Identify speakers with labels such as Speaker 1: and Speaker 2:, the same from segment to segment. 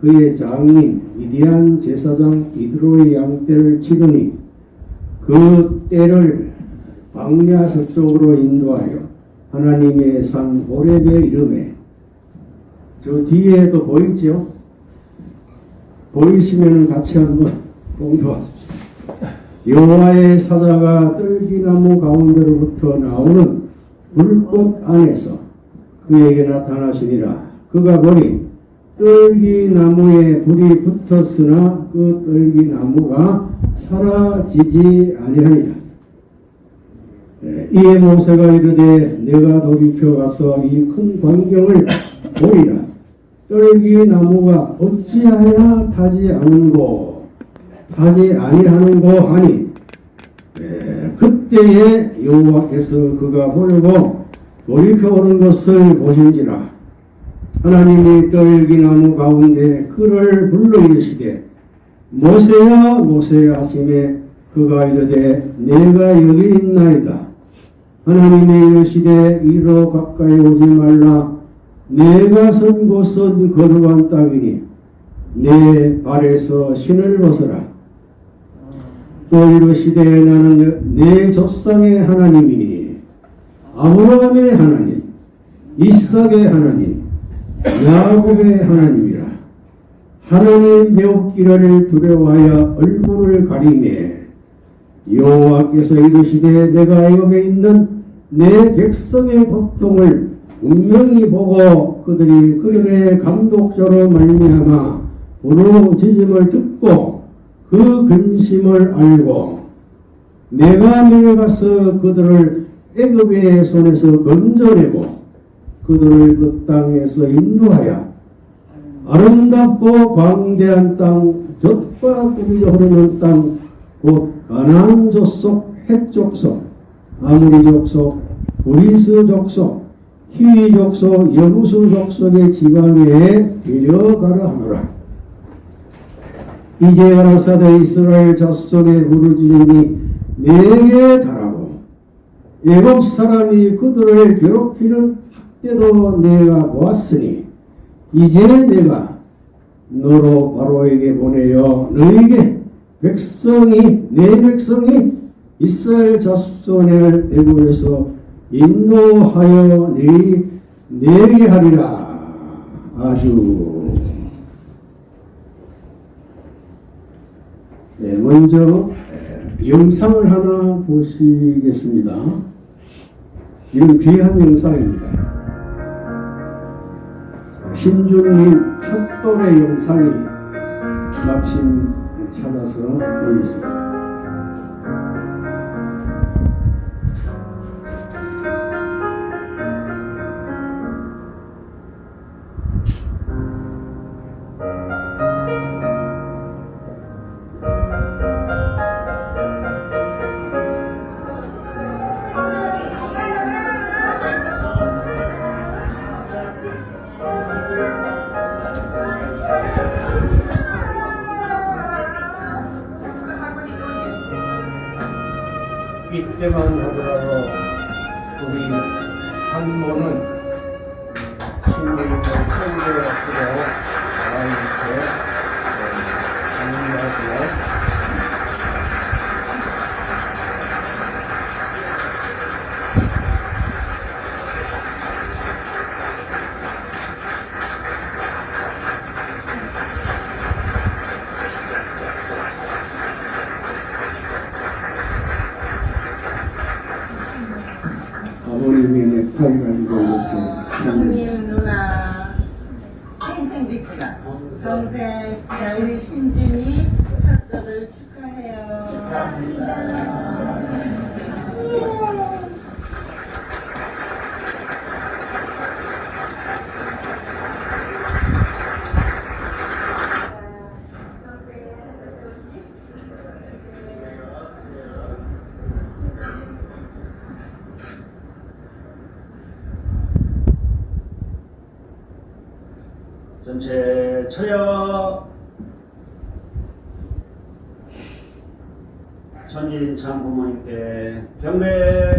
Speaker 1: 그의 장인 위대한 제사장 이드로의 양떼를 치더니 그 떼를 광야 서쪽으로 인도하여 하나님의 산 호렙에 이름에 저 뒤에도 보이죠? 보이시면 같이 한번 공도하십시오. 여호와의 사자가 떨기나무 가운데로부터 나오는 불꽃 안에서 그에게 나타나시니라. 그가 보니 떨기나무에 불이 붙었으나 그 떨기나무가 사라지지 아니하니라. 예, 이에 모세가 이르되 내가 돌이켜 가서 이 큰 광경을 보리라. 떨기나무가 어찌하여 타지 않은고 타지 아니하는고 하니 예, 그때에 여호와께서 그가 보려고 돌이켜 오는 것을 보신지라 하나님이 떨기나무 가운데 그를 불러 이르시되 모세야 모세야 하심에 그가 이르되 내가 여기 있나이다. 하나님이 이르시되 이로 가까이 오지 말라. 내가 선 곳은 거룩한 땅이니 내 발에서 신을 벗어라. 또 이르시되 나는 내 조상의 하나님이니 아브라함의 하나님 이삭의 하나님 야곱의 하나님이라. 하나님 배웠기를 두려워하여 얼굴을 가리매 여호와께서 이르시되 내가 여기 있는 내 백성의 고통을 분명히 보고 그들이 그들의 감독자로 말미암아 부르짖음을 듣고 그 근심을 알고 내가 내려가서 그들을 애굽의 손에서 건져내고 그들을 그 땅에서 인도하여 아름답고 광대한 땅 젖과 꿀이 흐르는 땅 곧 가나안 족속 헷 족속 아모리 족속 브리스 족속 히위 족속 여부스 족속의 지방에 데려가려 하노라. 이제 가라사대 이스라엘 자손의 부르짖음이 내게 달하고 애굽 사람이 그들을 괴롭히는 학대도 내가 보았으니 이제 내가 너로 바로에게 보내어 너에게 백성이 내 백성이 이스라엘 자손을 애굽에서 인도하여 내, 내게 하리라 아주 네, 먼저 에, 영상을 하나 보시겠습니다. 이건 귀한 영상입니다. 신주님 첫 돌의 영상이 마침 찾아서 올렸습니다. 이
Speaker 2: 전체 처여 천진 장부모님께 경례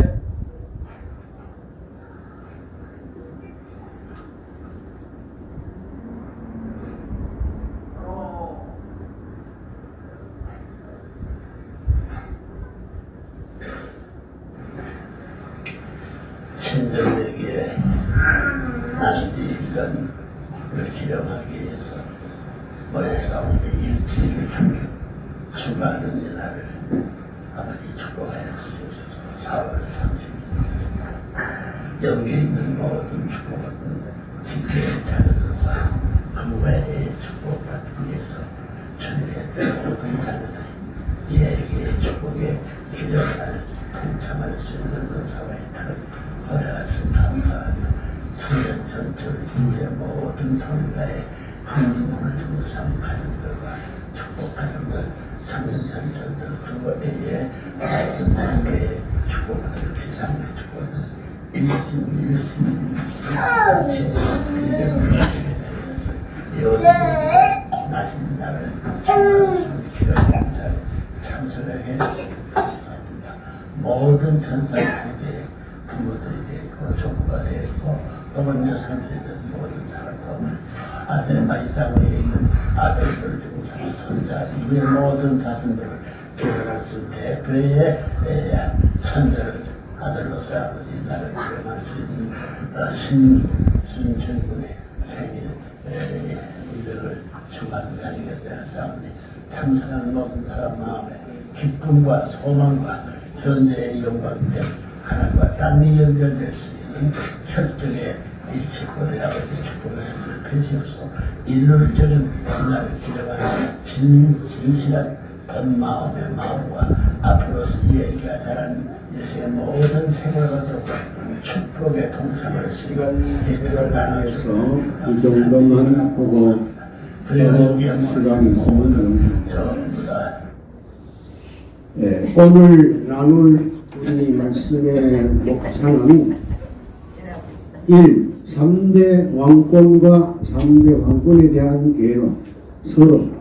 Speaker 3: 마음의 마음과 앞으로 이야기가 자라는 일생의 모든 생활을 두고 축복의 동참을 시간 예배를
Speaker 1: 해서
Speaker 3: 나눠주고
Speaker 1: 이 정도만 보고 시간이 있으면
Speaker 3: 전부 다
Speaker 1: 예, 오늘 나눌 우리 말씀의 목차는 1. 3대 왕권과 3대 왕권에 대한 개론 서로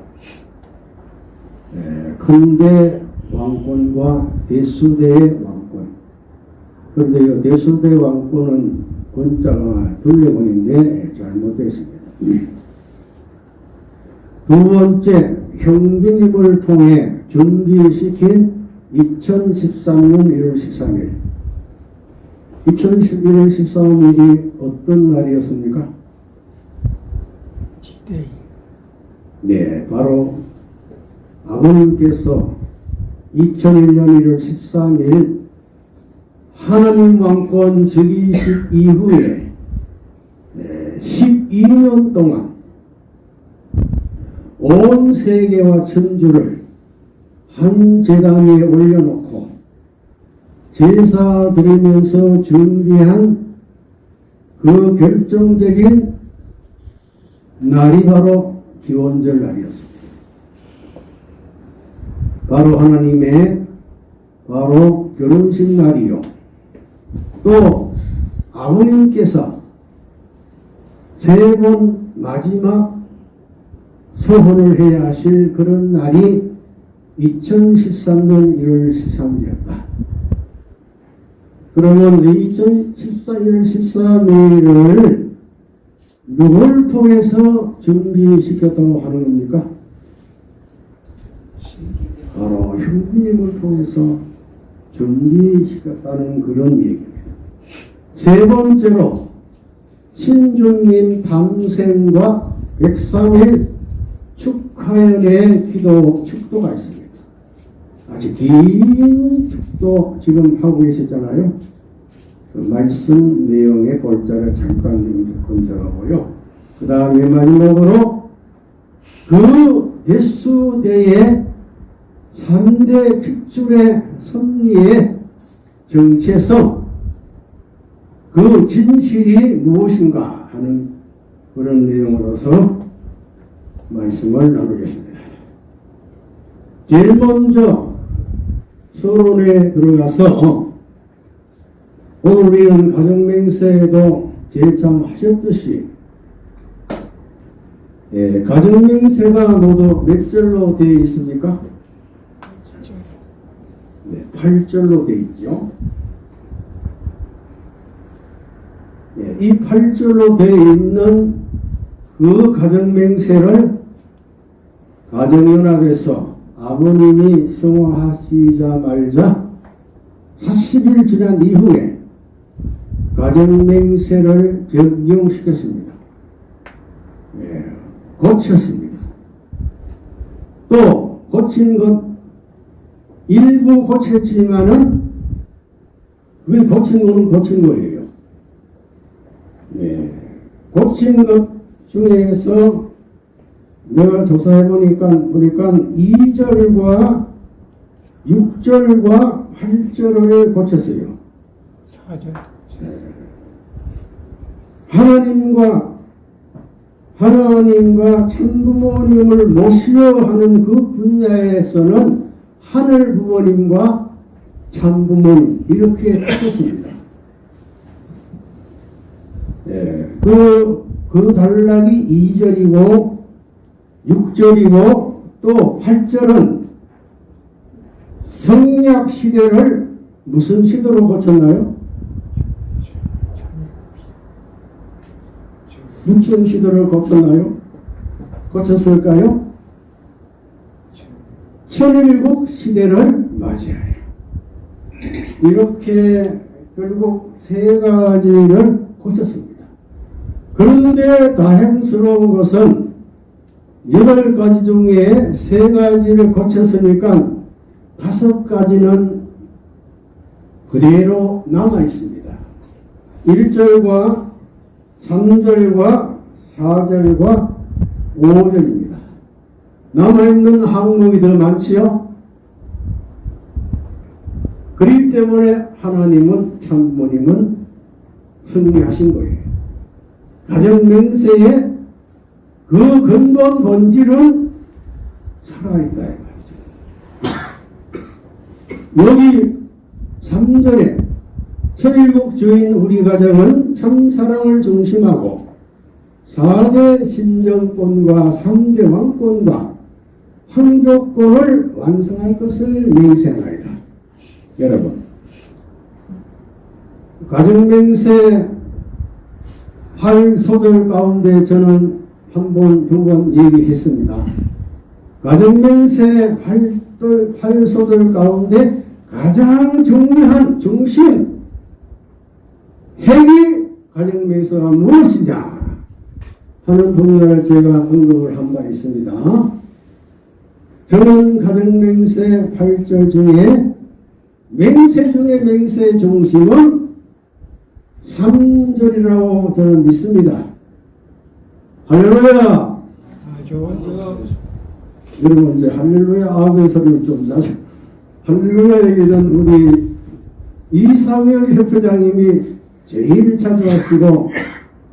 Speaker 1: 예, 큰대 왕권과 대수대의 왕권 그런데 이 대수대 왕권은 권자가 둘레권인데 잘못됐습니다. 두 번째, 형제님을 통해 준비시킨 2013년 1월 13일. 2011년 13일이 어떤 날이었습니까? 네, 바로 아버님께서 2001년 1월 13일 하나님 왕권 즉위식 이후에 네, 12년 동안 온 세계와 천주를 한 재단에 올려놓고 제사 드리면서 준비한 그 결정적인 날이 바로 기원절 날이었습니다. 바로 하나님의 바로 결혼식 날이요. 또 아버님께서 세 번 마지막 서혼을 해야 하실 그런 날이 2013년 1월 13일이었다. 그러면 2014 1월 13일을 누굴 통해서 준비시켰다고 하는 겁니까? 바로 형님을 통해서 준비시켰다는 그런 얘기입니다. 세 번째로 신주님 밤생과 103일 축하연의 기도 축도가 있습니다. 아주 긴 축도 지금 하고 계시잖아요. 그 말씀 내용의 골자를 잠깐 좀 검색하고요. 그 다음에 마지막으로 그 대수대의 3대 핏줄의 섭리의 정체성 그 진실이 무엇인가 하는 그런 내용으로서 말씀을 나누겠습니다. 제일 먼저 서론에 들어가서 오늘 우리는 가정맹세에도 제창하셨듯이 예, 가정맹세가 모두 몇 절로 되어 있습니까? 네, 8절로 되어 있죠. 예, 이 8절로 되어 있는 그 가정맹세를 가정연합에서 아버님이 성화하시자마자 40일 지난 이후에 가정맹세를 적용시켰습니다. 예, 고쳤습니다. 또 고친 것 일부 고쳤지만은 그 고친 거는 고친 거예요. 예, 고친 것 중에서 내가 조사해 보니까 보니까 2절과 6절과 8절을 고쳤어요.
Speaker 4: 사절.
Speaker 1: 하나님과 하나님과 참부모님을 모시려 하는 그 분야에서는 하늘 부모님과 참부모님 이렇게 바꿨습니다. 예, 그, 그 단락이 2절이고 6절이고 또 8절은 성약 시대를 무슨 시대로 고쳤나요? 육천 시대를 거쳤나요? 거쳤을까요? 천일국 시대를 맞이하여 이렇게 결국 세 가지를 고쳤습니다. 그런데 다행스러운 것은 여덟 가지 중에 세 가지를 고쳤으니까 다섯 가지는 그대로 남아 있습니다. 1절과 3절과 4절과 5절입니다. 남아있는 항목이 더 많지요? 그렇기 때문에 하나님은 참모님은 승리하신 거예요. 가정 맹세의 그 근본 본질은 살아있다. 여기 3절에 천일국 주인 우리 가정은 참사랑을 중심하고 4대 신정권과 3대 왕권과 황조권을 완성할 것을 맹세하리다. 여러분, 가정맹세 8소절 가운데 저는 한 번, 두 번 얘기했습니다. 가정맹세 8소절 가운데 가장 중요한 중심, 핵이 가정맹세가 무엇이냐 하는 분야를 제가 언급을 한 바 있습니다. 저는 가정맹세 8절 중에 맹세 중에 맹세 중심은 3절이라고 저는 믿습니다. 할렐루야!
Speaker 4: 아주
Speaker 1: 여러분 이제 할렐루야 아멘 소리를 좀 자주 할렐루야 얘기는 우리 이상열 협회장님이 제일 자주 하시고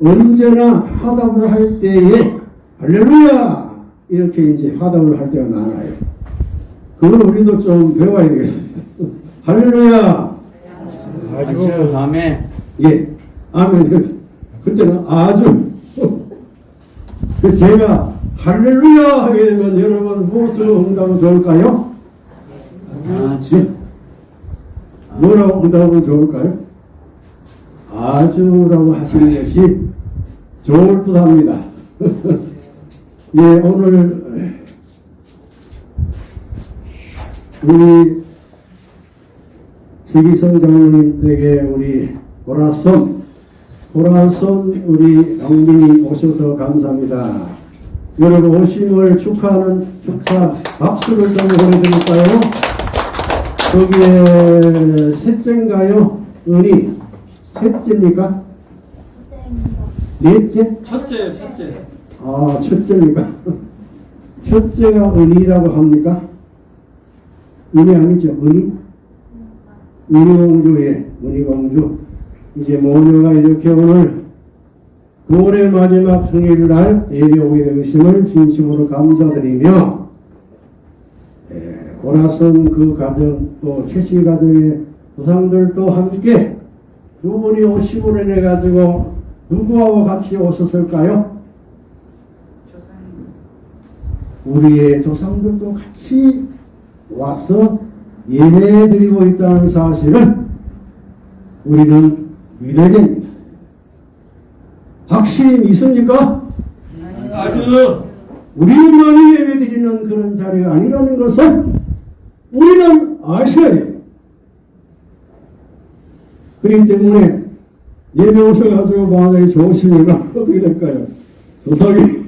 Speaker 1: 언제나 화답을 할 때에 할렐루야 이렇게 이제 화답을 할 때가 많아요. 그걸 우리도 좀 배워야 되겠습니다. 할렐루야
Speaker 4: 아주
Speaker 2: 아멘.
Speaker 1: 예 아멘 그때는 아주 그 제가 할렐루야 하게 되면 여러분 무엇으로 응답하면 좋을까요?
Speaker 2: 아주.
Speaker 1: 뭐라고 응답하면 좋을까요? 아주라고 하시는 것이 좋을 듯 합니다. 예, 오늘 우리 지기성 장로님 댁에 우리 보라손, 보라손 우리 영민이 오셔서 감사합니다. 여러분 오심을 축하하는 축하 박수를 좀 보내드릴까요? 거기에 셋째인가요? 은이 셋째입니까? 넷째?
Speaker 4: 첫째요, 첫째.
Speaker 1: 아 첫째입니까? 첫째가 은이라고 합니까? 은이 아니죠? 은이? 은이공주예 은이공주 이제 모녀가 이렇게 오늘 9월의 마지막 생일날 예배 오게 된 것임을 진심으로 감사드리며 예, 보라선 그 가정 또 최씨 가정의 조상들도 함께 두 분이 오심으로 인해 가지고 누구하고 같이 오셨을까요? 우리의 조상들도 같이 와서 예배 드리고 있다는 사실을 우리는 믿어야 됩니다. 확실히 믿습니까?
Speaker 4: 아주
Speaker 1: 우리만이 예배 드리는 그런 자리가 아니라는 것을 우리는 아셔야 돼요. 그렇기 때문에 예배 오셔가지고 만약에 좋으시면 어떻게 될까요? 조상이,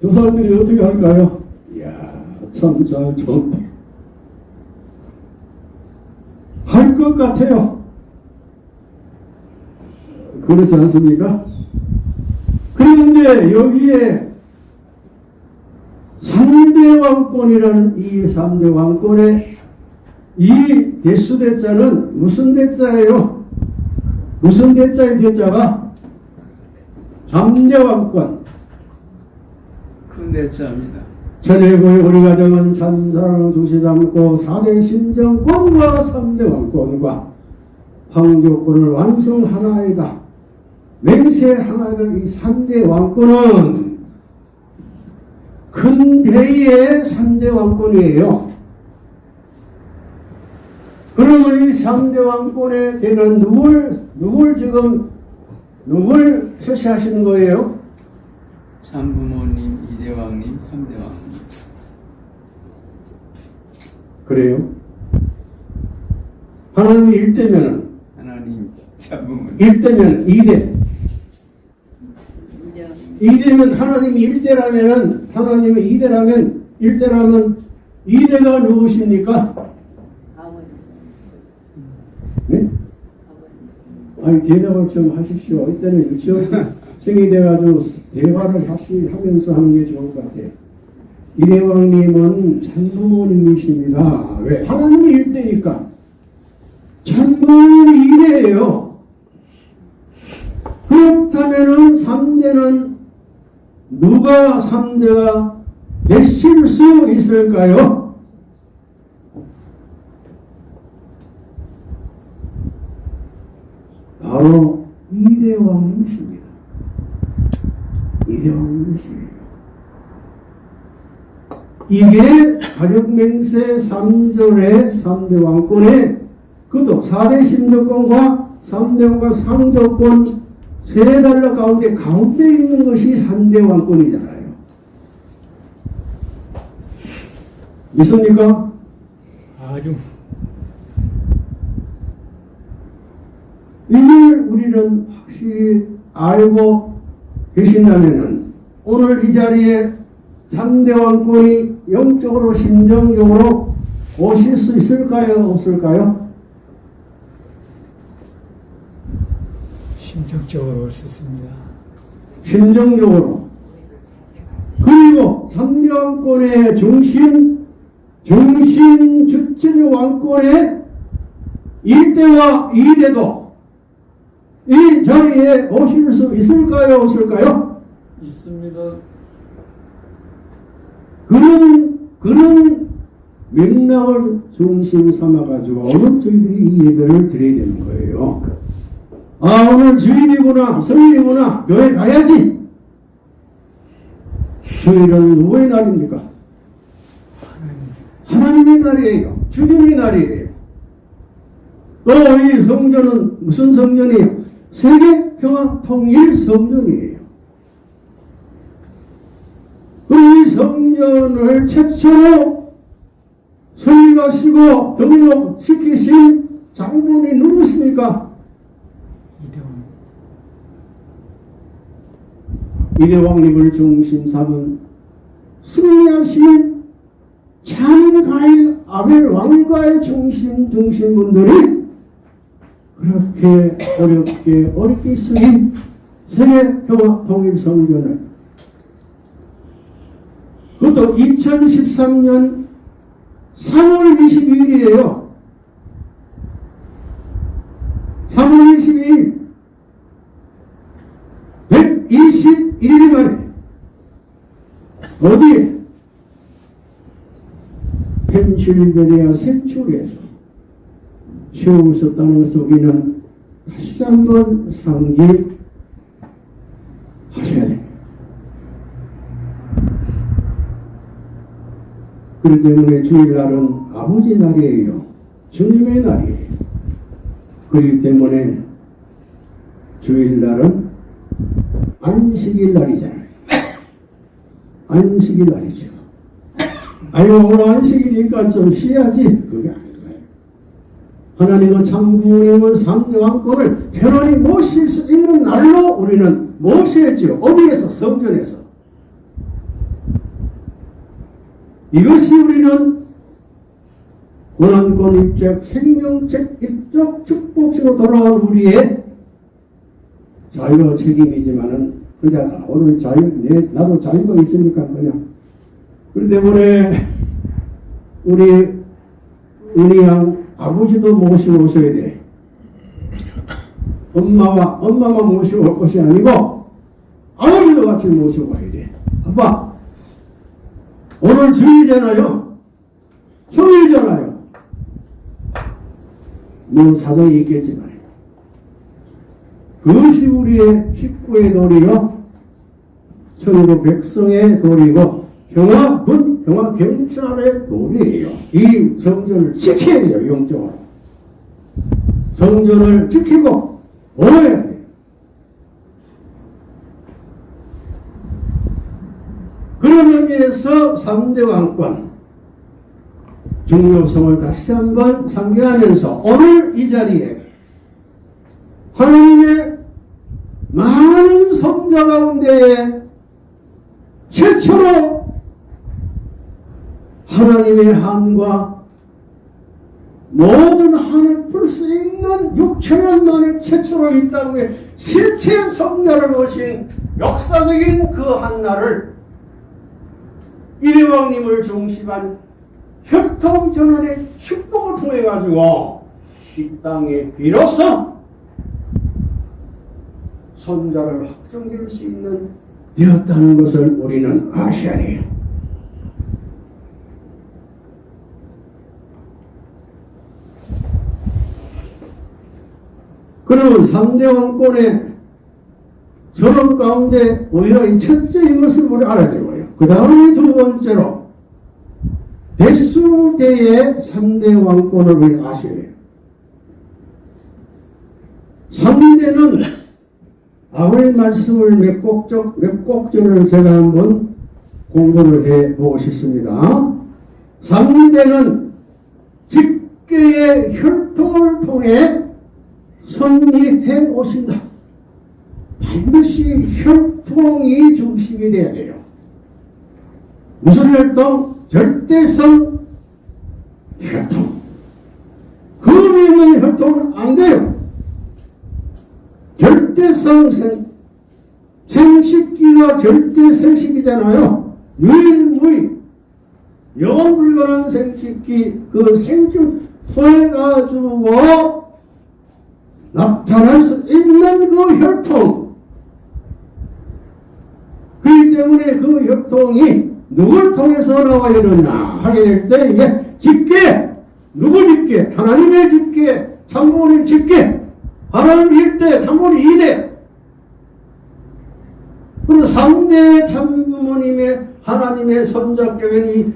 Speaker 1: 조상들이 어떻게 할까요? 이야, 참잘 좋다. 할 것 같아요. 그렇지 않습니까? 그런데 여기에 3대 왕권이라는 이 3대 왕권의 이 대수 대자는 무슨 대자예요? 무슨 대자의 대자가 3대 왕권
Speaker 2: 큰 대자입니다.
Speaker 1: 전일고의 우리 가정은 참 사랑을 두시지 않고 4대 심정권과 3대 왕권과 황교권을 완성하나이다. 맹세 하나이다. 이 3대 왕권은 큰 대의 3대 왕권이에요. 그러면 이 3대 왕권에 대는 누굴, 누굴 지금, 누굴 표시하시는 거예요?
Speaker 2: 참부모님, 이대왕님, 삼대왕님.
Speaker 1: 그래요? 하나님이 1대면은
Speaker 2: 하나님, 참부모님.
Speaker 1: 1대면 2대. 2대면 하나님이 1대라면은 하나님이 2대라면 1대라면 2대가 누구십니까? 네? 아니 대답을 좀 하십시오. 이때는 유치원 생이 돼가지고 대화를 하시, 하면서 하는 게 좋을 것 같아요. 이대왕님은 참부모님이십니다. 왜? 하나님이 1대니까. 참부모님이 2대예요. 그렇다면은 3대는 누가 3대가 되실 수 있을까요? 바로 이대왕님이십니다. 이대왕님이십니다. 이게 가족맹세 3절의 3대 왕권의 그도 4대 심정권과 3대 왕과 상조권 세 달러 가운데 가운데 있는 것이 3대 왕권이잖아요. 있습니까?
Speaker 4: 아주
Speaker 1: 이걸 우리는 확실히 알고 계신다면 오늘 이 자리에 3대 왕권이 영적으로 심정적으로 오실 수 있을까요? 없을까요?
Speaker 4: 심적적으로 올 수 있습니다.
Speaker 1: 심정적으로 그리고 3대 왕권의 중심 중심 주체적 왕권의 1대와 2대도 이 자리에 오실 수 있을까요? 없을까요?
Speaker 2: 있습니다.
Speaker 1: 그런 그런 맥락을 중심 삼아가지고 오늘 저희들이 이 예배를 드려야 되는 거예요. 아 오늘 주일이구나 성일이구나 교회 가야지. 주일은 누구의 날입니까? 하나님의 날이에요. 주님의 날이에요. 또 이 성전은 무슨 성전이에요? 세계 평화 통일 성전이에요. 이 성전을 최초로 설립하시고 등록시키신 장본이 누구십니까?
Speaker 4: 이대원
Speaker 1: 이대왕님을 중심 삼은 승리하신 참가의 아벨 왕가의 중심 중심분들이 그렇게 어렵게 어렵게 쓰인 세계 평화 통일 성전을 그것도 2013년 3월 22일이에요. 3월 22일 121일 만에 어디에? 펜실베니아 세출에서 세우셨다는 것을 우리는 다시 한번 상기하셔야 됩니다. 그렇기 때문에 주일날은 아버지 날이에요. 주님의 날이에요. 그렇기 때문에 주일날은 안식일 날이잖아요. 안식일 날이죠. 아유, 오늘 안식일이니까 좀 쉬어야지. 그게 아니에요. 하나님은 참부모님은 삼대왕권을 편안히 모실 수 있는 날로 우리는 모셔야죠. 어디에서? 성전에서. 이것이 우리는 권한권 입적, 생명책 입적 축복으로 돌아온 우리의 자유가 책임이지만은 그냥 오늘 자유 내 나도 자유가 있으니까 그냥 그렇기 때문에 우리 우리 양 아버지도 모시고 오셔야 돼. 엄마와 엄마만 모시고 올 것이 아니고 아버지도 같이 모시고 가야 돼. 아빠 오늘 주일이잖아요. 성일이잖아요. 뭐 사정이 있겠지만 그것이 우리의 식구의 도리요 천국 백성의 도리고 평화군 평화 경찰의 도리예요. 이 성전을 지켜야 돼요. 영적으로 성전을 지키고 오해야 돼요. 그런 의미에서 3대 왕권 중요성을 다시 한번 상기하면서 오늘 이 자리에 하나님의 많은 성자 가운데 최초로 하나님의 한과 모든 한을 풀 수 있는 6천년 만에 최초로 이 땅에 실체 성자를 오신 역사적인 그 한날을 이대왕님을 중심한 협통전환의 축복을 통해 가지고 이 땅에 비로소 손자를 확정지을 수 있는 되었다는 것을 우리는 돼요. 그러면 3대 왕권의 서론 가운데 우리가 이 첫째 이것을 우리 알아야 되고요. 그 다음에 두 번째로 대수대의 3대 왕권을 우리 아셔야 돼요. 3대는 아버지 말씀을 몇 곡적, 몇 곡절을 제가 한번 공부를 해 보고 싶습니다. 3대는 직계의 혈통을 통해 성립해 오신다. 반드시 혈통이 중심이 되어야 돼요. 무슨 혈통? 절대성 혈통. 흠이 있는 혈통은 안 돼요. 절대성 생, 생식기가 절대생식이잖아요. 유일무이. 영원 불가한 생식기, 그 생중 통해가지고 나타날 수 있는 그 혈통. 그렇기 때문에 그 혈통이 누굴 통해서 나와야 되느냐 하게 될 때 이게 집계 누구 집계? 하나님의 집계 참모님 집계. 하나님 1대 참모님 2대. 그리고 3대 참부모님의 하나님의 선자격이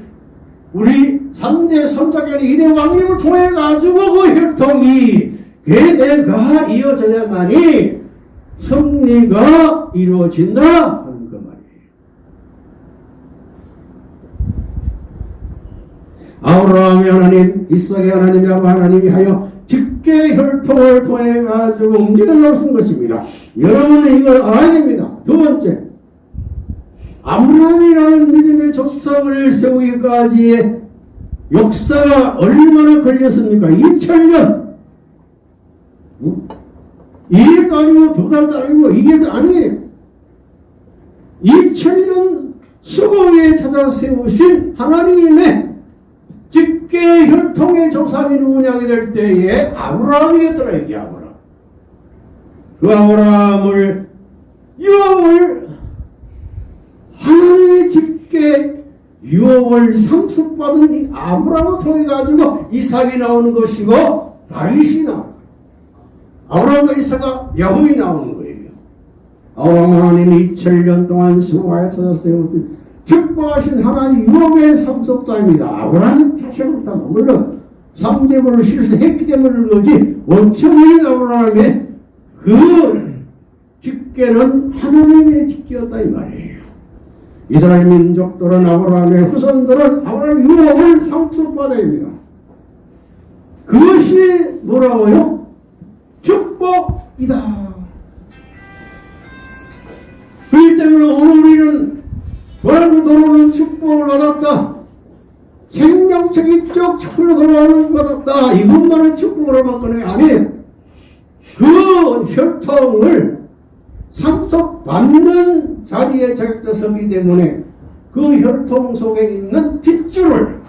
Speaker 1: 우리 3대 선자격이 2대 왕님을 통해 가지고 그 혈통이 계대가 이어져야만이 승리가 이루어진다 하는 그 말이에요. 아브라함의 하나님, 이삭의 하나님, 야곱 하나님이 하여 직계 혈통을 통해 가지고 움직여 놓으신 것입니다. 여러분은 이걸 알아야 됩니다. 두 번째, 아브라함이라는 믿음의 조상을 세우기까지의 역사가 얼마나 걸렸습니까? 2000년. 일도 아니고 두 달도 아니고 이게 아니에요. 2000년 수고에 찾아 세우신 하나님의 직계 혈통의 조상이 누구냐게 될 때에 아브라함이었더라 이게 아브라함. 그 아브라함을 유업을 하나님의 직계 유업을 상속받은 이 아브라함을 통해 가지고 이삭이 나오는 것이고 다윗이 나오는 아브라함과 이삭과 야곱이 나오는 거예요. 아브라함 하나님이 2000년 동안 수고하여서 세우신 축복하신 하나님 유업의 상속자입니다. 아브라함은 자체로부터 물론 삼재물을 실수했기 때문에 그러지 원천적인 아브라함의 그 직계는 하나님의 직계였다 이 말이에요. 이스라엘 민족들은 아브라함의 후손들은 아브라함의 유업을 상속받아야 합니다. 그것이 뭐라고요? 축복이다. 그렇기 때문에 우리는 돌아오는 돌아오는 축복을 받았다. 생명적 입적 축복을 돌아오는 받았다. 이것만은 축복으로만 게 아니에요. 그 혈통을 참석받는 자리에 적혀서기 때문에 그 혈통 속에 있는 핏줄을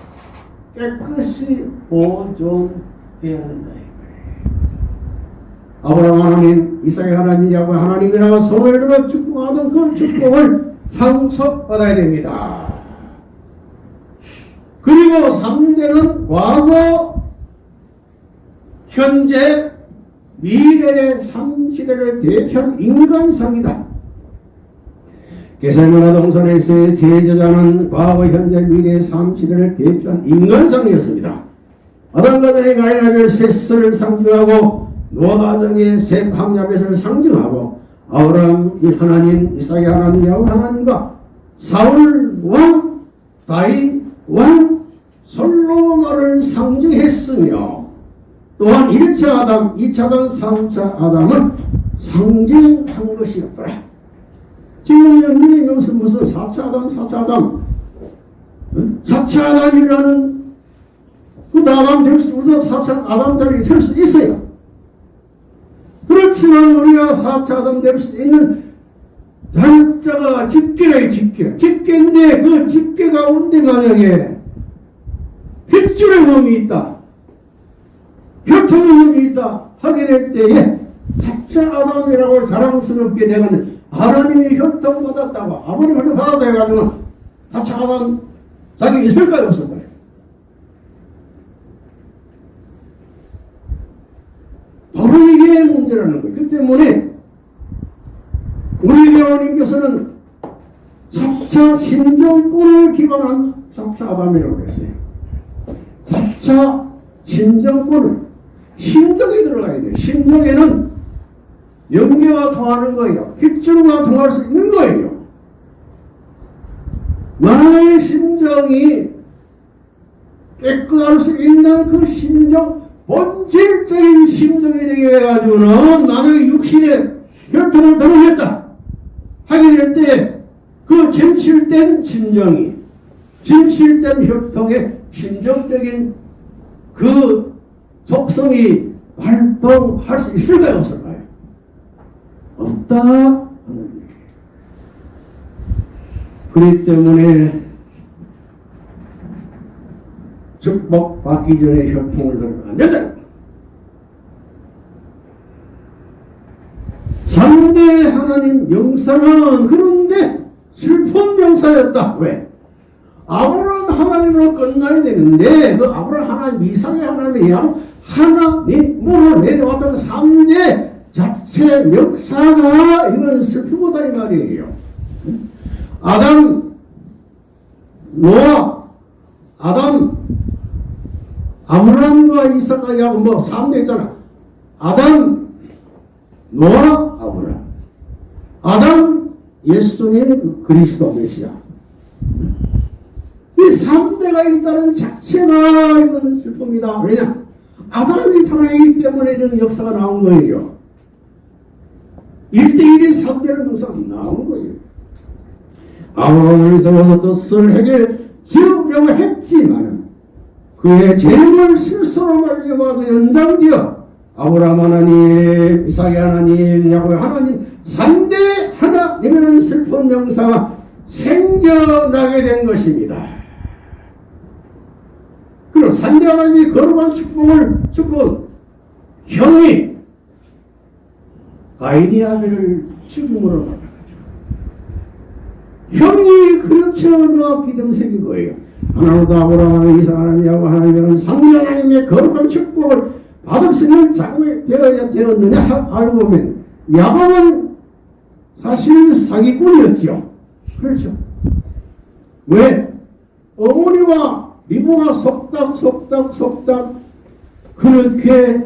Speaker 1: 깨끗이 보존해야 한다. 아브라함 하나님, 이삭의 하나님, 야곱 하나님이라고 손을 들어 축복하던 그 축복을 상속 받아야 됩니다. 그리고 3대는 과거, 현재, 미래의 3시대를 대표한 인간상이다. 계산문화 동선에서의 제자자는 과거, 현재, 미래의 3시대를 대표한 인간상이었습니다. 아담 가정의 가인아벨 셋을 상징하고 노아 가정의 셋 함야벳을 상징하고 아브라함 이 하나님, 이삭의 하나님, 야곱 하나님과 사울 왕, 다윗 왕, 솔로몬을 상징했으며 또한 1차 아담, 2차 아담, 3차 아담은 상징한 것이었더라. 지금 여기 무슨 무슨 4차 아담, 4차 아담, 4차 아담이라는 그 다음 될 수, 우리도 4차 아담 자리에 설수 있어요. 그렇지만 우리가 4차 아담 될 수 있는 자격자가 집계래, 집계. 집계인데 그 집계 가운데 만약에 핏줄의 흠이 있다. 혈통의 흠이 있다. 하게 될 때에 4차 아담이라고 자랑스럽게 되는 하나님이 혈통 받았다고 아버님 혈통 받았다 해가지고 4차 아담 자기 있을까요? 없을까요? 이게 문제라는 거예요. 그 때문에 우리 교원님께서는 4차 심정권을 기반한 4차 아담이라고 했어요. 4차 심정권을 심정에 들어가야 돼요. 심정에는 연계가 통하는 거예요. 핏줄과 통할 수 있는 거예요. 나의 심정이 깨끗할 수 있는 그 심정, 본질적인 심정이 되게 해가지고는 나의 육신에 혈통을 들어겠다 하게 될 때 그 진실된 심정이 진실된 혈통의 심정적인 그 속성이 활동할 수 있을까요 없을까요? 없다. 그렇기 때문에 축복받기 전에 혈통을 안 된다. 3대 하나님 영사는 그런데 슬픈 영사였다. 왜? 아브라함 하나님으로 끝나야 되는데 그 아브라함 하나님 이상의 하나님이 하나님으로 내려왔던 3대 자체 역사가 이건 슬프다 이 말이에요. 아담, 노아, 아담, 아브라함과 이삭과 야곱 뭐 3대 있잖아. 아담, 노아, 아브라함. 아담, 예수님, 그리스도 메시아. 이 3대가 있다는 자체가 이건 슬픕니다. 왜냐? 아담이 살아있기 때문에 이런 역사가 나온 거예요. 1대1의 3대는 항상 나온 거예요. 아브라함을 세워서 뜻을 해결 지으려고 했지만 그의 죄를 실수로 말미암아 그 연장되어 아브라함 하나님, 이삭의 하나님, 야곱의 하나님 3대 하나님이라는 슬픈 명사가 생겨나게 된 것입니다. 그리고 3대 하나님이 거룩한 축복을 축복 형이 아벨을 죽음으로 만나가지고 형이 그렇죠 때문에 생긴 거예요. 하나님도 아브라함 하나님 이삭 하나님 야곱 하나님이라는 상대 하나님의 거룩한 축복을 받을 수 있는 자금이 되어야 되었느냐 하- 알고 보면 야곱은 사실 사기꾼이었죠. 그렇죠. 왜? 어머니와 미부가 속닥 속닥 속닥 그렇게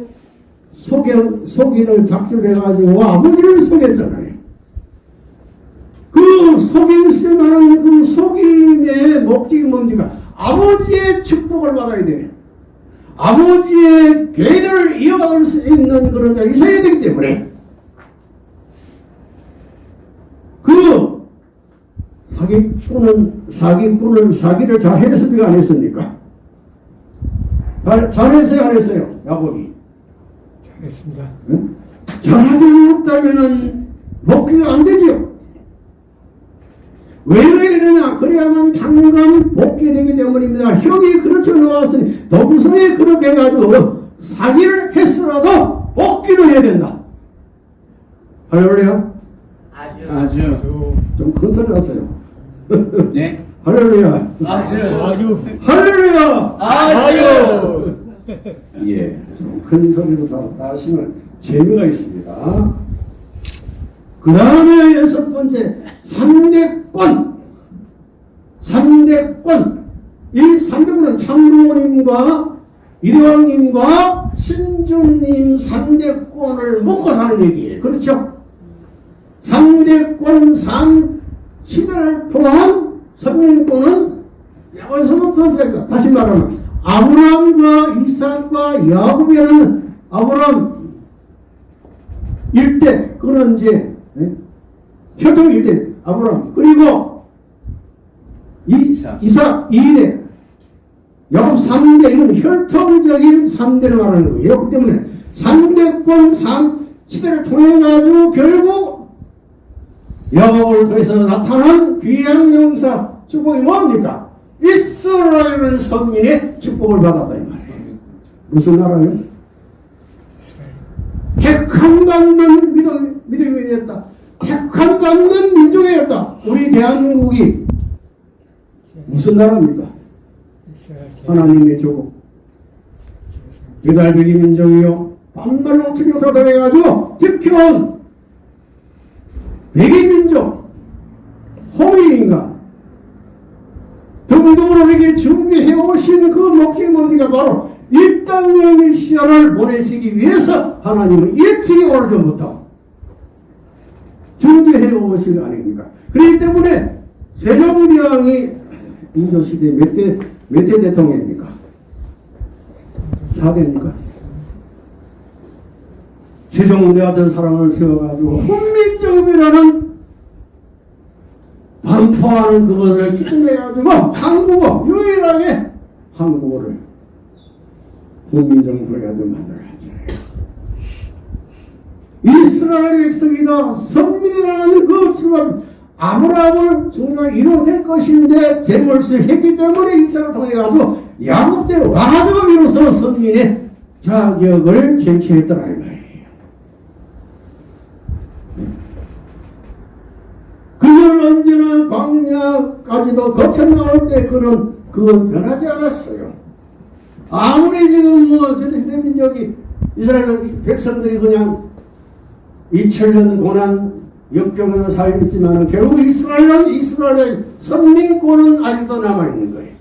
Speaker 1: 속여, 속이를 작전해가지고 아버지를 속였잖아요. 그 속임 쓸 만한 그 속임의 목적이 뭡니까? 아버지의 축복을 받아야 돼. 아버지의 계를 이어갈 수 있는 그런 자가 있어야 되기 때문에 그 사기꾼은 사기꾼은 사기를 잘 했습니까 안 했습니까? 잘, 잘했어요 안 했어요 야곱이
Speaker 4: 잘했습니다.
Speaker 1: 응? 잘하지 못하면은 복귀가 안 되지요. 왜 이러냐? 그래야만 당간 복귀되기 때문입니다. 형이 그렇게 나왔으니 동성이 그렇게 해가지고 사기를 했으라도 복귀를 해야 된다. 할렐루야?
Speaker 5: 아주
Speaker 2: 아주.
Speaker 4: 아주
Speaker 1: 좀큰 소리 하세요.
Speaker 2: 네.
Speaker 1: 할렐루야.
Speaker 2: 아주.
Speaker 4: 아주
Speaker 1: 할렐루야!
Speaker 4: 아주
Speaker 1: 예, 좀 큰 소리로 다, 다 하시면 재미가 있습니다. 그 다음에 여섯 번째, 3대권. 3대권. 이 3대권은 참부모님과 이대왕님과 신주님 3대권을 먹고 사는 얘기예요. 그렇죠? 3대권 3 시대를 통한 선민권은 여기서부터 시작다. 다시 말하면 아브라함과 이삭과 야곱이라는 아브라함 일대 그는 이제 예? 혈통 일대 아브라함 그리고 이,
Speaker 2: 이삭.
Speaker 1: 이삭 이대 야곱 3대 이건 혈통적인 3대를 말하는 거예요. 그렇기 때문에 3대권 3 시대를 통해 가지고 결국 야곱을 통해서 나타난 귀한 용사 축복이 뭡니까? 이스라엘은 선민의 축복을 받았다 이 말이에요. 무슨 나라요? 택함받는 믿음, 믿음이었다. 택함받는 민족이었다. 우리 대한민국이 무슨 나라입니까? 하나님의 조국. 유달배기 민족이요. 반말로 투명사도 해가지고 지켜온 백이 민족. 호미인가. 등등으로에게 준비해 오신 그 목적이 뭡니까? 바로 이 땅의 미시아를 보내시기 위해서 하나님은 일찍이 오래전부터 준비해 오신 거 아닙니까? 그렇기 때문에 세종대왕이 인조시대 몇 대, 몇 대 대통령입니까? 4대입니까? 세종대 같은 사람을 세워가지고 훈민정음이라는 반포하는 그것을 끝내가지고 한국어 유일하게 한국어를 훈민정음을 가지고 만들어야죠. 이스라엘 백성이다 선민이라는 그 주가 아브라함을 정말 이루어낼 것인데 재물수 했기 때문에 이삭을 통해 가지고 야곱 때 와가지고 비로소 선민의 자격을 쟁취했더라 이 말이에요. 그걸 언제나 광야까지도 거쳐 나올 때 그런 그건 변하지 않았어요. 아무리 지금 뭐 대민족이 이스라엘 백성들이 그냥 2000년 고난 역경으로 살겠지만 결국 이스라엘은 이스라엘의 선민권은 아직도 남아있는 거예요.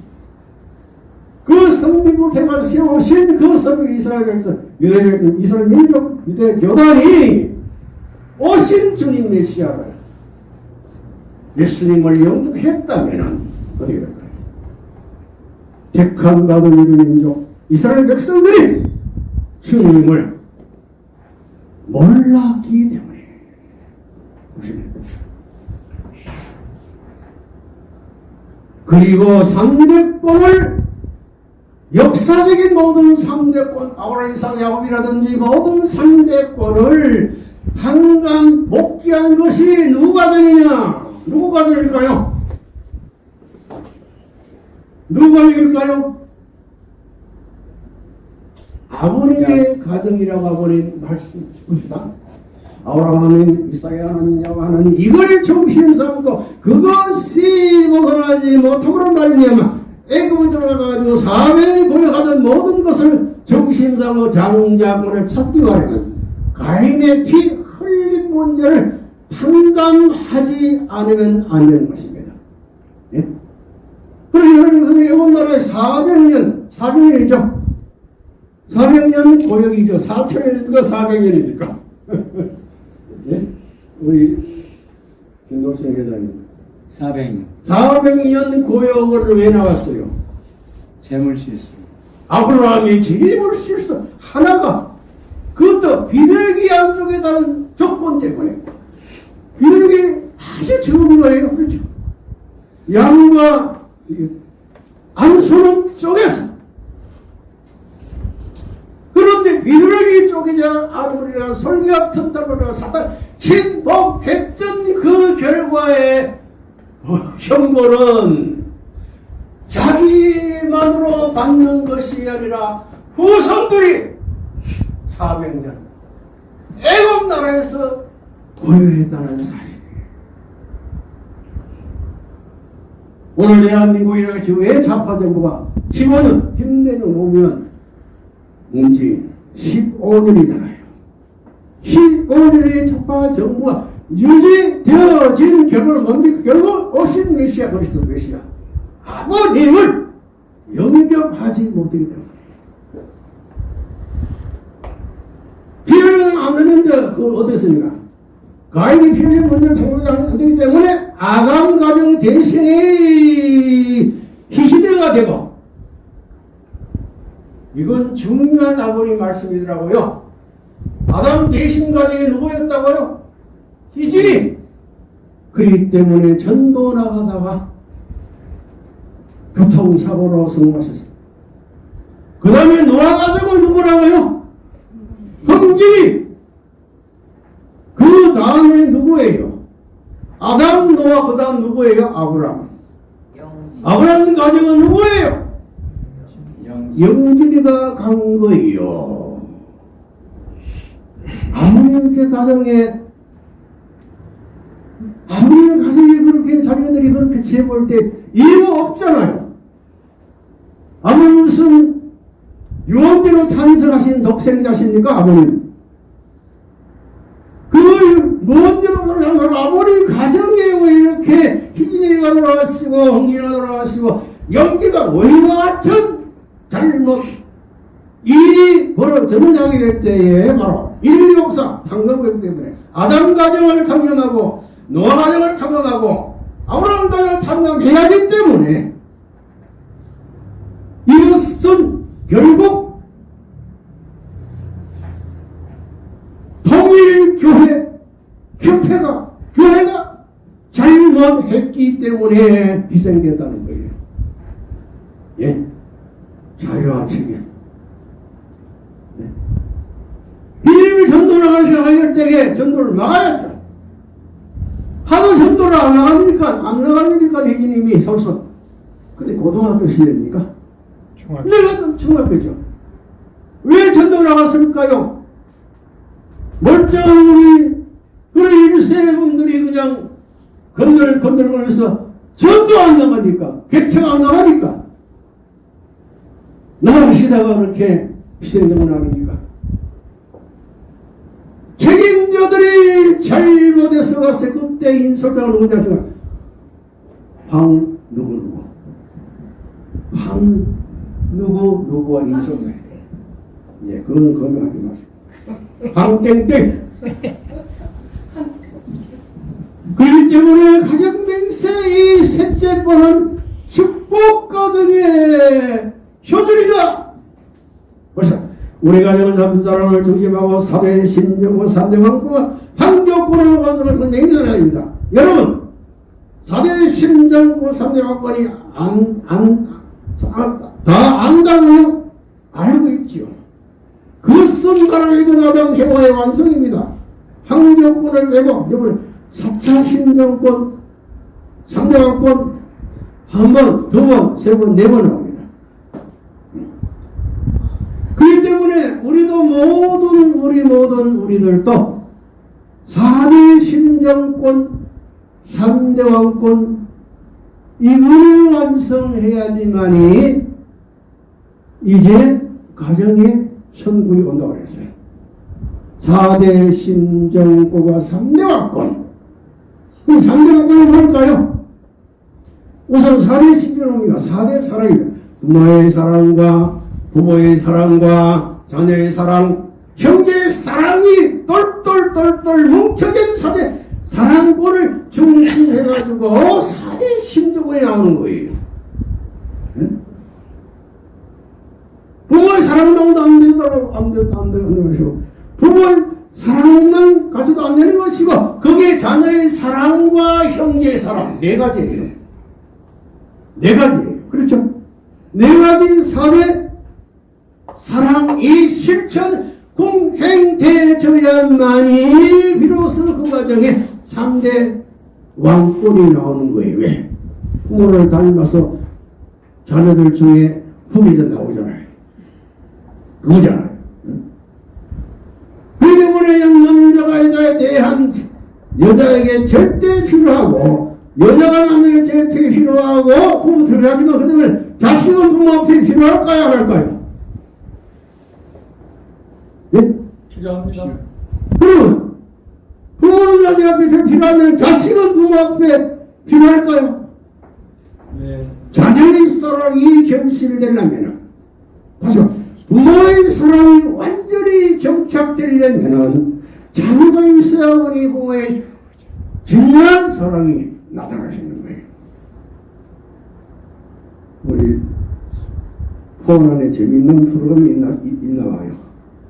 Speaker 1: 그 선민을 대가 세우신 그 선민 이스라엘 백성 유대 이스라엘 민족 유대 교단이 오신 주님 메시아를 예수님을 영접했다면 어떻게 될까요? 택한 받은 유대 민족 이스라엘 백성들이 주님을 몰랐기 때문에 그리고 3대권을 역사적인 모든 3대권 아브라함 이삭 야곱이라든지 모든 3대권을 한간 복귀한 것이 누가 되느냐 누구가 될까요? 누가 될까요? 아버님의 가정이라고 아버님 말씀 봅시다. 아브라함 하나님, 이삭의 하나님, 야곱 하나님 이걸 중심 삼고 그것이 벗어나지 못함으로 말미암아 애굽에 들어가가지고 사회에 고여가던 모든 것을 중심 삼고 장자권을 찾기 바라면 가인의 피 흘린 문제를 판단하지 않으면 안 되는 것입니다. 예? 그래서 하나님께서는 일본 나라에 400년, 400년이죠. 400년 고역이죠. 4천년인가 400년입니까? 예? 우리 김동신 회장님.
Speaker 2: 400년.
Speaker 1: 400년 고역을 왜 나왔어요?
Speaker 2: 재물 실수.
Speaker 1: 아브라함이 재림을 실수 하나가 그것도 비둘기 양쪽에 다른 조건 때문에 비둘기 아주 좋은 거예요. 그렇죠? 양과 안소는 쪼개서 쪽이자 아무리나 솔기 같은 답을 사다 신복했던 그 결과에 어, 형벌은 자기만으로 받는 것이 아니라 후손들이 400년 애굽 나라에서 고요했다는 사실이에요. 오늘 대한민국 이렇게 왜 좌파 정부가 15년 김대중 오면 문재인 15년이잖아요. 15년의 좌파 정부가 유지되어진 결과는 뭡니까? 결국 오신 메시아 그리스도 메시아 아버님을 영접하지 못하기 때문에 피 흘리는 안 되는데 그걸 어떻습니까? 가인이 피 흘리는 문제를 통보하지 안 되기 때문에 아담 가정 대신에 희시대가 되고 이건 중요한 아버님 말씀이더라고요. 아담 대신 가정이 누구였다고요? 희진이. 그렇기 때문에 전도 나가다가 교통사고로 성공하셨어요. 그 다음에 노아 가정은 누구라고요? 형진이. 그 다음에 누구예요? 아담, 노아, 그 다음 누구예요? 아브람. 아브람 가정은 누구예요? 영진이가 간 거예요. 아무리 그 가정에 아무리 가정이 그렇게 자녀들이 그렇게 재볼 때 이유 없잖아요. 아버님 무슨 유언대로 탄생하신 독생자십니까 아버님? 그 무언대로 아버님 가정에 왜 이렇게 희진이가 돌아가시고 홍기가 돌아가시고 영지가 왜와 같은 잘못 일이 벌어졌느냐게 될 때에 바로 인류 역사 탐험하기 때문에 아담 가정을 탐험하고 노아 가정을 탐험하고 아브라함 가정을 탐험해야 하기 때문에 이것은 결국 통일교회 협회가 교회가 잘못했기 때문에 희생됐다는 거예요. 예. 자유와 책임. 네. 이름이 전도 나갈 생각할 때에 전도를 막아야죠. 하도 전도를 안 나가니까, 안 나가니까 혜진님이 서서. 근데 고등학교 시대입니까?
Speaker 4: 중학교.
Speaker 1: 내가 좀 중학교죠. 왜 전도 나갔을까요? 멀쩡한 우리, 그런 일세 분들이 그냥 건들, 건들거리면서 전도 안 나가니까, 개척 안 나가니까, 나가시다가 그렇게 희생되고 나니까. 책임자들이 잘못해서 갔을 그때 인솔자가 누구냐 생각. 황 누구 누구. 황 누구 누구와 인솔자. 예, 그거는 거명하지 마시고. 황땡땡. 그렇기 때문에 가정 맹세 이 셋째 번은 축복 가정의 효들이다. 벌써 우리 가정은 남사람을 중심하고 사대 신정과 삼대왕과 완성할 그 맹세라입니다. 여러분 사대 신정과 삼대왕권이 안, 안, 아, 다 안다고요? 알고 있지요. 그것은 나라에도 나당 해와의 완성입니다. 황교권을 내고 이번에 4차 신정권, 삼대왕권 한 번, 두 번, 세 번, 네번 나옵니다. 그렇기 때문에 우리도 모든 우리 모든 우리들도 4대 심정권, 3대 왕권 이걸 완성해야지만이 이제 가정에 선군이 온다고 그랬어요. 4대 심정권과 3대 왕권 그럼 3대 왕권은 뭘까요? 우선 4대 심정권입니다. 4대 사랑입니다. 부모의 사랑과 부모의 사랑과 자녀의 사랑, 형제의 사랑이 똘똘똘똘 뭉쳐진 사대 사랑권을 중심해가지고 사대 심정권이 나오는 거예요. 응? 부모의 사랑도 안 된다고 안 된다 안 되는 것이고 부모의 사랑만 가지도 안 되는 것이고 거기에 자녀의 사랑과 형제의 사랑 네 가지예요. 네 가지예요. 그렇죠? 네 가지 사대 사랑 이 실천 되어져야만이 비로소 그 과정에 3대 왕권이 나오는 거예요. 왜? 부모를 닮아서 자녀들 중에 후계자 나오잖아요. 그거잖아요. 응? 그 때문에 남자가 여자에 대한 여자에게 절대 필요하고 여자가 남에게 절대 필요하고 부부 들어가지만 그 때문에 자식은 부모 앞에 필요할까요 안 할까요? 예?
Speaker 2: 필요합니다.
Speaker 1: 그러면 부모는 자식 앞에 더 필요하면 자식은 부모 앞에 필요할까요?
Speaker 2: 네.
Speaker 1: 자녀의 사랑이 결실되려면 다시 부모의 사랑이 완전히 정착되려면 자녀가 있어야만이 부모의 진정한 사랑이 나타나시는 거예요. 우리 포원 안에 재밌는 프로그램이 있나, 있- 있나 봐요.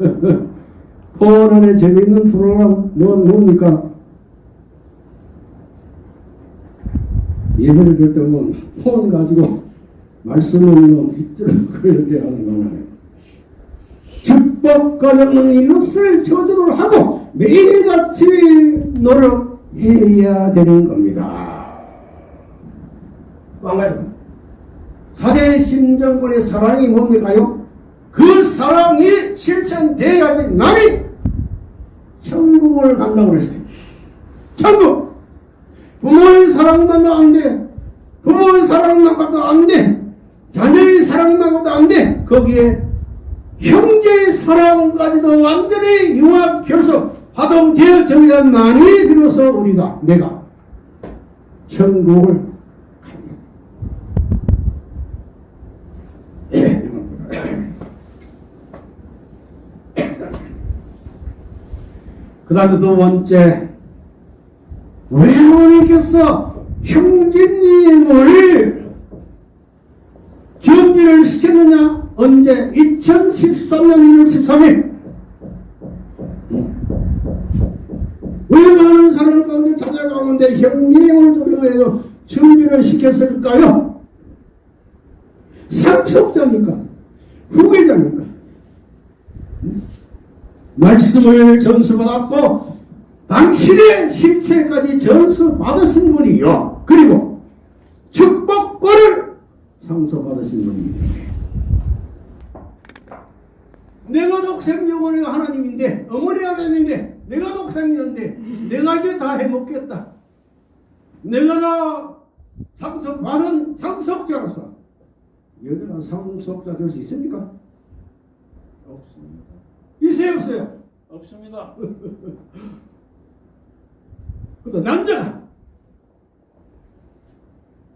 Speaker 1: 안에 재밌는 프로그램 뭐, 뭡니까? 예배를 들 때면 폰 가지고 말씀을 뭐 빗줄 그렇게 하는 거는 축복가정은 이것을 조절을 하고 매일같이 노력해야 되는 겁니다. 또한 가지 사대 심정권의 사랑이 뭡니까요? 그 사랑이 실천돼야지 나니 천국을 간다고 그랬어요. 천국! 부모의 사랑만 안 돼. 부모의 사랑만 갖도 안 돼. 자녀의 사랑만 갖도 안 돼. 거기에 형제의 사랑까지도 완전히 융합 결속 화동되어져야만이 비로소 우리가 내가 천국을 갑니다. 예. 그 다음에 두 번째 왜 하나님께서 형제님을 준비를 시켰느냐? 언제? 2013년 1월 13일. 왜 많은 사람 가운데 가운데 형님을 조명해서 준비를 시켰을까요? 상속자입니까? 후계자입니까? 말씀을 전수받았고 당신의 실체까지 전수 받으신 분이요. 그리고 축복권을 상소받으신 분입니다. 내가 독생 영혼의 하나님인데 어머니 아들인데 내가 독생이었는데 내가 이제 다 해먹겠다. 내가 다 상속받은 상속자로서 여자가 상속자 될 수 있습니까?
Speaker 2: 없습니다.
Speaker 1: 있어요 없어요?
Speaker 2: 없습니다.
Speaker 1: 그또 남자가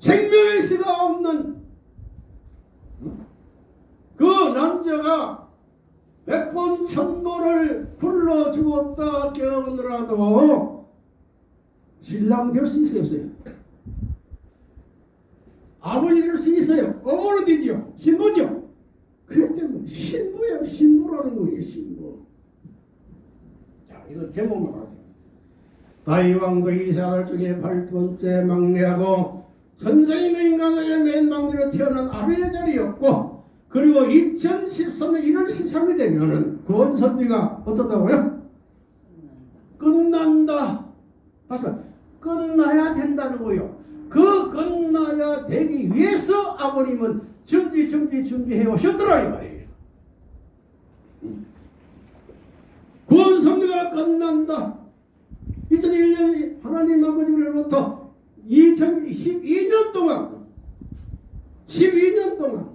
Speaker 1: 생명의 씨가 없는 그 남자가 백 번 천번을 굴러 죽었다 깨어느라도 신랑 될 수 있어요 없어요? 아버지 될 수 있어요 어머니 되지요 신부죠 때문에 신부야 신부라는 거예요 신부 자 이거 제목만 가지고 다이왕도 이사들 중에 팔번째 막내하고 선생님의 인간에게 맨 막내로 태어난 아벨의 자리였고 그리고 2013년 1월 13일 되면은 구원 선비가 어떻다고요? 끝난다. 다시 말, 끝나야 된다는 거요. 그 끝나야 되기 위해서 아버님은 준비 준비 준비해 오셨더라 이 말이에요. 선비가 끝난다. 2001년 하나님 아버지로부터 2012년 동안 12년 동안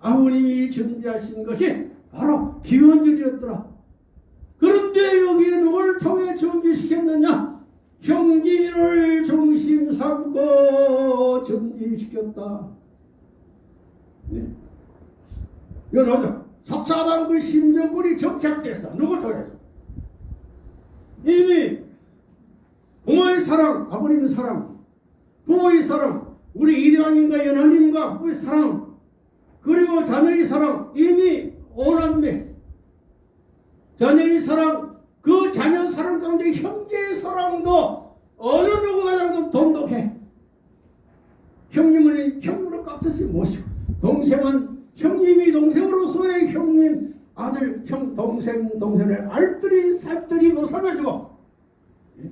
Speaker 1: 아버님이 준비하신 것이 바로 기원절이었더라. 그런데 여기에 누굴 통해 준비시켰느냐? 형제를 중심 삼고 준비시켰다. 네. 이거 나오죠? 사차당 그 심정권이 정착됐어. 누구 통해서? 이미 부모의 사랑, 아버님의 사랑, 부모의 사랑, 우리 이대왕님과 연하님과 우리 사랑, 그리고 자녀의 사랑 이미 오남매 자녀의 사랑 그 자녀 사랑 가운데 형제의 사랑도 어느 누구가장도 돈독해. 형님은 형으로 깍듯이 모시고 동생은 형님이 동생으로서의 형님 아들, 형, 동생, 동생을 알뜰히 살뜰히 못 살려주고 예?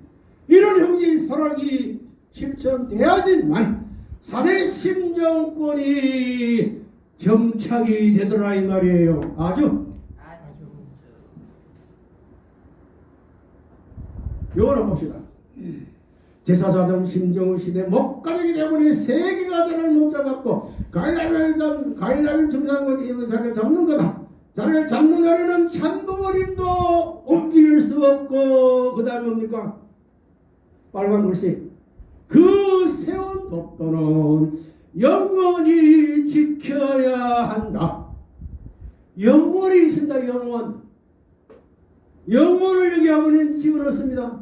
Speaker 1: 이런 형제 사랑이 실천돼야지만 사대 심정권이 정착이 되더라 이 말이에요. 아주 요거는 봅시다. 제사사정 심정의 시대 목감이기 때문에 세계가 자를 못 잡았고 가인라벨 잡 가인라벨 중상권 이거 자를 잡는 거다. 자를 잡는 자리는 참부모님도 옮길 수 없고 그 다음에 뭡니까? 빨간 글씨 그 세운 법도는 영원히 지켜야 한다. 영원히 있습니다. 영원. 영원을 여기 아버지는 집어넣습니다.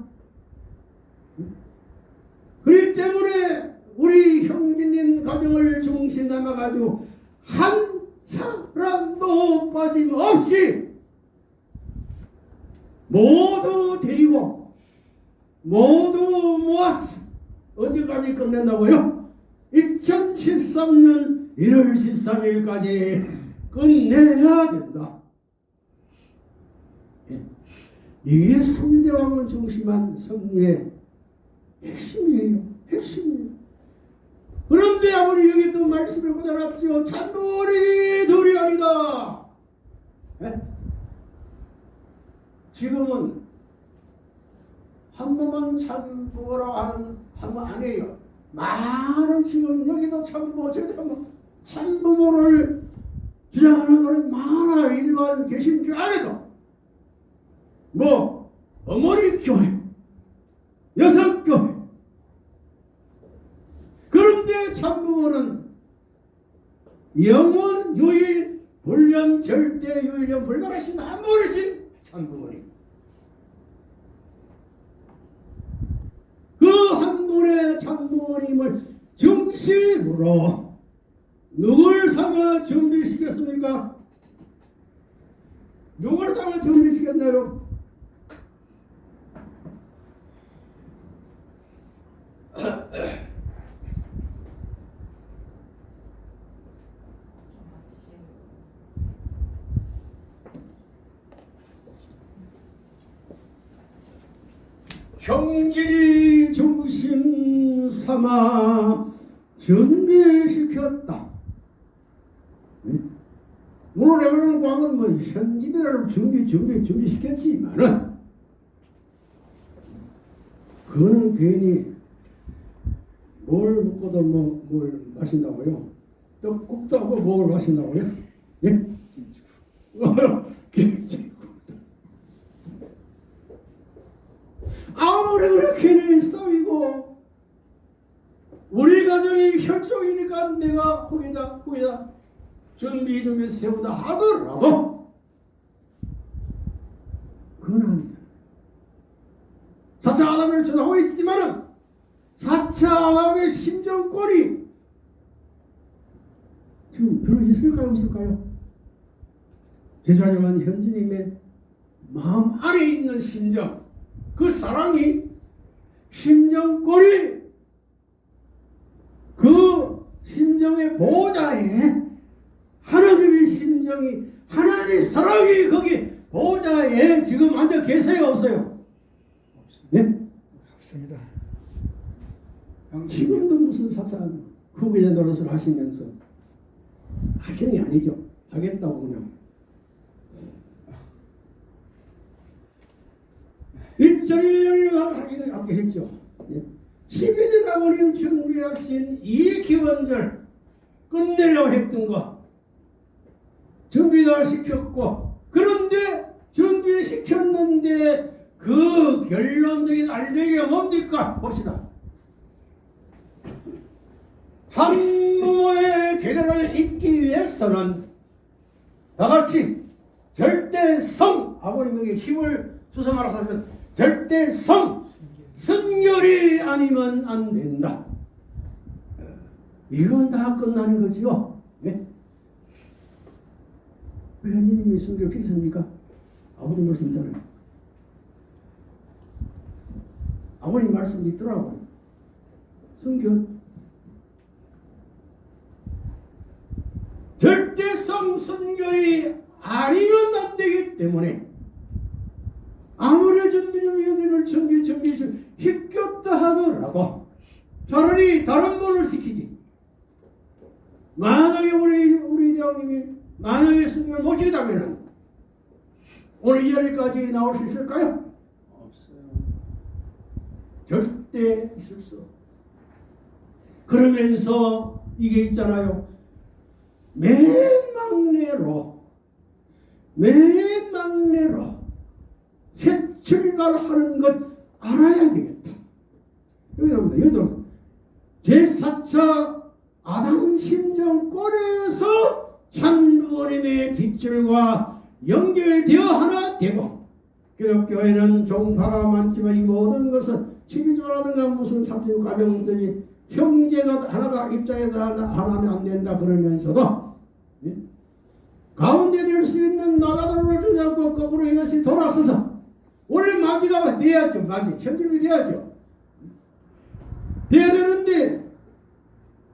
Speaker 1: 그렇기 때문에 우리 형제님 가정을 중심 담아가지고 한 사람도 빠짐없이 모두 데리고 모두 모았어. 언제까지 끝낸다고요? 2013년 1월 13일까지 끝내야 된다. 예. 이게 3대 왕을 중심한 승리의 핵심이에요. 핵심이에요. 또 말씀을. 찬돌이 둘이 아니다. 예? 지금은 한 번만 참부모라고 하는 한번 아니에요. 많은 지금 여기도 참부모 저기도 뭐 참부모를 주장하는 사람이 많아 일반 개신교 안에도 뭐 어머니 교회 여성 교회 그런데 참부모는 영원 유일 불련 절대 유일령 불가하신 한 분이신 참부모님 그한 분의 참부모님을 중심으로 누굴 삼아 준비시켰습니까? 누굴 삼아 준비시켰나요? 형질이 중심 삼아 준비시켰다. 응? 오늘 내가 광은 뭐 현지대를 준비 준비 준비시켰지만은 그거는 괜히 뭘 먹고도 뭐 뭘 마신다고요? 떡국도 하고 뭘 마신다고요? 예? 김치국. 아무리 그렇게 쌓이고 우리 가정이 혈족이니까 내가 후계자 후계자 준비 준비 세우다 하더라도 그건 아니다. 사차 아담을 전하고 있지만은 사차 아담의 심정권이 지금 들어있을까요 없을까요? 제사장한 현주님의 마음 안에 있는 심정 그 사랑이 심정권이 그 심정의 보호자에 하나님의 심정이 하나님의 사랑이 거기 보호자에 지금 앉아 계세요 없어요? 네?
Speaker 4: 없습니다.
Speaker 1: 지금도 무슨 사탄 후계자 노릇을 하시면서 하시는 게 아니죠. 하겠다고 그냥. 하기는 아까 했죠. 예. 12년 아버님 준비하신 이 기원절 끝내려고 했던 거 준비도 시켰고 그런데 준비시켰는데 그 결론적인 알맹이가 뭡니까? 봅시다. 산부모의 계략을 잇기 위해서는 다같이 절대성 아버님에게 힘을 주성하라 하면 절대성 승결이 아니면 안 된다. 이건 다 끝나는 거지요. 네? 왜 하느님이 있습니까? 아버님 말씀잖아요. 아버님 말씀 있더라고요. 승결 절대성 순결이 아니면 안 되기 때문에 아무리 전민영위원님을 정기 정기 힘겼다 하더라도 차라리 다른 분을 시키지. 만약에 우리 우리 대왕님이 만약에 승리를 못 지다면은 오늘 이 자리까지 나올 수 있을까요?
Speaker 2: 없어요.
Speaker 1: 절대 있을 수. 그러면서 이게 있잖아요. 맨 막내로, 맨 막내로 새 출발하는 것 알아야 되겠다. 여기 나옵니다. 제4차 아담 심정권에서 찬부모님의 빗줄과 연결되어 하나 되고 기독교에는 종파가 많지만 이 모든 것은 시기주라든가 무슨 삼십 가정들이 형제가 하나가 입장에서 하나, 하나는 안 된다 그러면서도 예? 가운데 될 수 있는 나라들을 주지 않고 거꾸로 이것이 돌아서서 마지가 돼야죠 마지 현실이 돼야죠 돼야 되는데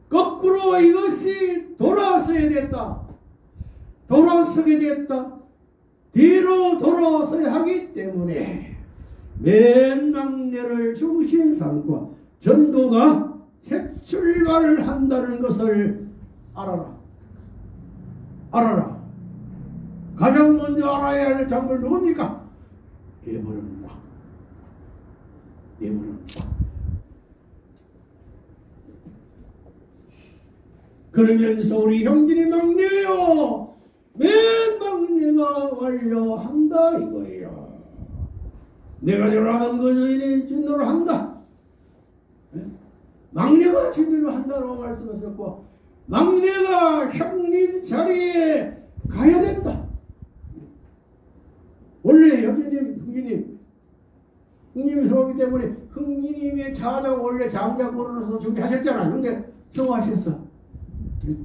Speaker 1: 거꾸로 이것이 돌아서야 됐다 돌아서게 됐다 뒤로 돌아서야 하기 때문에 맨 막내를 중심 삼고 전도가 새 출발을 한다는 것을 알아라. 알아라. 가장 먼저 알아야 할 장물 누굽니까? 예물입니다. 예물입니다. 그러면서 우리 형진이 막내요. 맨 막내가 완료한다 이거예요. 내가 요라는 거저인이 진노를 한다. 예? 막내가 진노를 한다고 말씀하셨고 막내가 형님 자리에 가야 된다. 원래 흥기님, 흥님이 서오기 때문에 흥기님의 자녀 원래 장자권으로서 준비하셨잖아요. 근데 성공하셨어.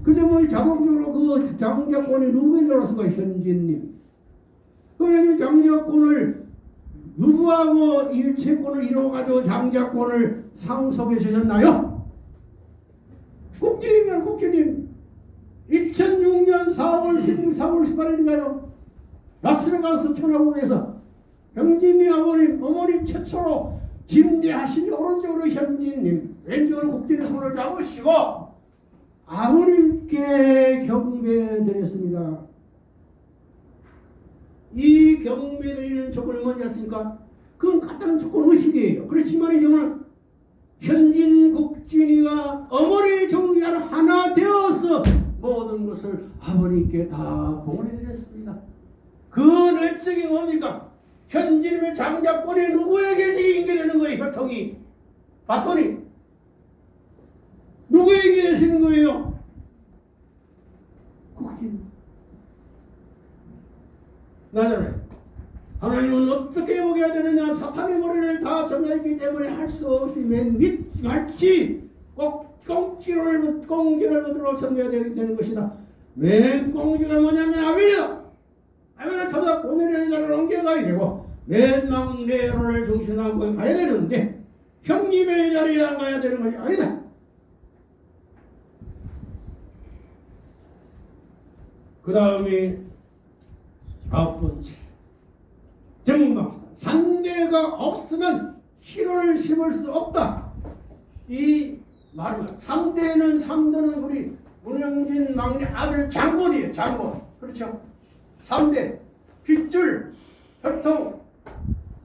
Speaker 1: 근데 뭐 자동적으로 그 장자권이 누구에 들어서가 현진님. 그러면 장자권을 누구하고 일체권을 이루어가지고 장자권을 상속해 주셨나요? 국진이면 국진님 2006년 4월 16, 4월 18일인가요? 라스베가스 천하국에서 형진이 아버님, 어머님 최초로 김대하신 오른쪽으로 현진님, 왼쪽으로 국진의 손을 잡으시고 아버님께 경배드렸습니다. 이 경배드리는 조건이 뭔지 아십니까? 그건 간단한 조건 의식이에요. 그렇지만 이거는 현진 국진이가 어머니 정리한 하나 되어서 모든 것을 아버님께 다 봉헌해드렸습니다. 그 내적이 뭡니까? 현진의 장자권이 누구에게 인계되는 거예요? 혈통이? 바톤이? 누구에게 계시는 거예요? 국진 나는 하나님은 어떻게 해야 되느냐? 사탄의 머리를 다 점령했기 때문에 할 수 없이 맨밑 마치 꼭 꽁지를 꽁지를 붙들어 섬겨야 되는 것이다. 맨 꽁지가 뭐냐면 아비야 아비를 찾아 보내는 자를 옮겨가야 되고 맨 막내를 중심하고 가야 되는데 형님의 자리에 안 가야 되는 것이 아니다 그 다음에 아홉 번째 정박 상대가 없으면 실을 심을 수 없다. 이 말은 상대는 상대는 우리 문영진 막내 아들 장본이에요. 장본 그렇죠? 상대 핏줄 혈통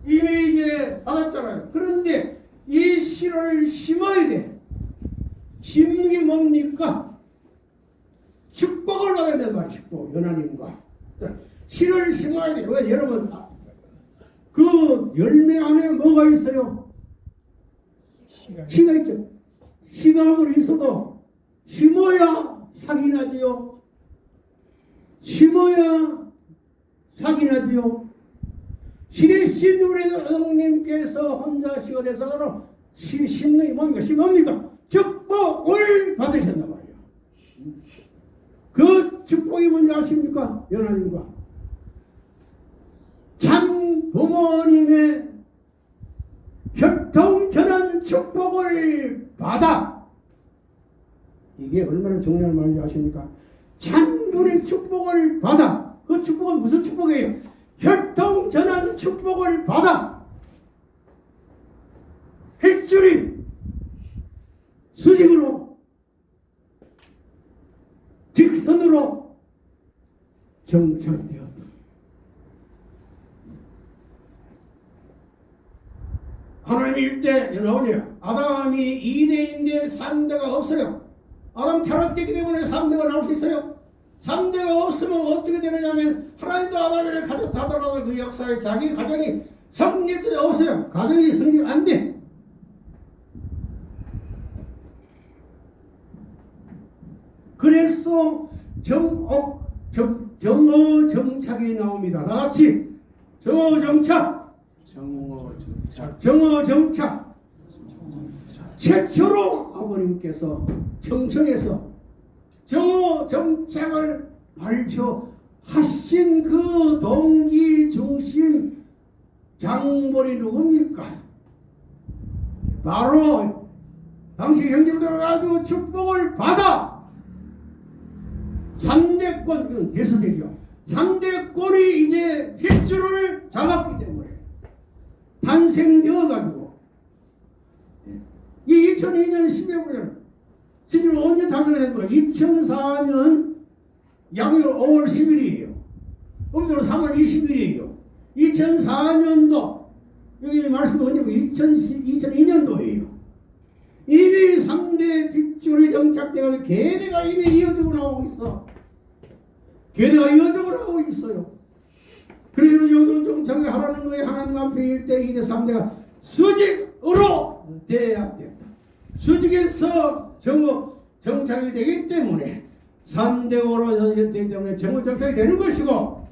Speaker 1: 이미 이제 받았잖아요. 그런데 이 실을 심어야 돼. 심는 게 뭡니까? 축복을 받아야 된단 말이야. 축복 연하님과 실을 심어야 돼. 왜 여러분 그 열매 안에 뭐가 있어요? 시가 있죠. 시가 아무리 있어도 심어야 상이 나지요. 심어야 상이 나지요. 시대신 우리 어머님께서 혼자 시가 돼서 시, 심는 게 뭡니까? 시 뭡니까? 축복을 받으셨단 말이에요. 그 축복이 뭔지 아십니까? 연하님과. 참 부모님의 혈통전환 축복을 받아 이게 얼마나 중요한 말인지 아십니까? 참 분의 축복을 받아 그 축복은 무슨 축복이에요? 혈통 전환 축복을 받아 햇줄이 수직으로 직선으로 정착되었다. 하나님이 일대 나오네요. 아담이 2대인데 3대가 없어요. 아담 타락되기 때문에 3대가 나올 수 있어요. 3대가 없으면 어떻게 되느냐면 하나님도 아담을 가졌다더라도 그 역사에 자기 가정이 성립되지 없어요. 가정이 성립 안 돼. 그래서 정옥 정, 정어 정착이 나옵니다. 다 같이 정어 정착
Speaker 2: 정오 정착.
Speaker 1: 정어 정착 최초로 아버님께서 청성에서 정어 정착을 발표하신 그 동기 중심 장본이 누굽니까? 바로 당시 형제들 가지고 축복을 받아 3대권, 이건 대서되죠. 3대권이 이제 휘줄을 잡았기 때문에 탄생되어가지고 이 2002년 10월 9일 지금 언제 거야? 2004년 양력 5월 10일이에요. 오늘 3월 20일이에요. 2004년도 여기 말씀 언제고 2002년도예요. 이미 3대 빗줄이 정착되어 계대가 이미 이어지고 나오고 있어. 계대가 이어지고 나오고 있어요. 그래서 요즘 정착을 하라는 거에 하나님 앞에 1대, 2대, 3대가 수직으로 돼야 된다. 수직에서 정어 정착이 되기 때문에 3대로 되기 때문에 정어 정착이 되는 것이고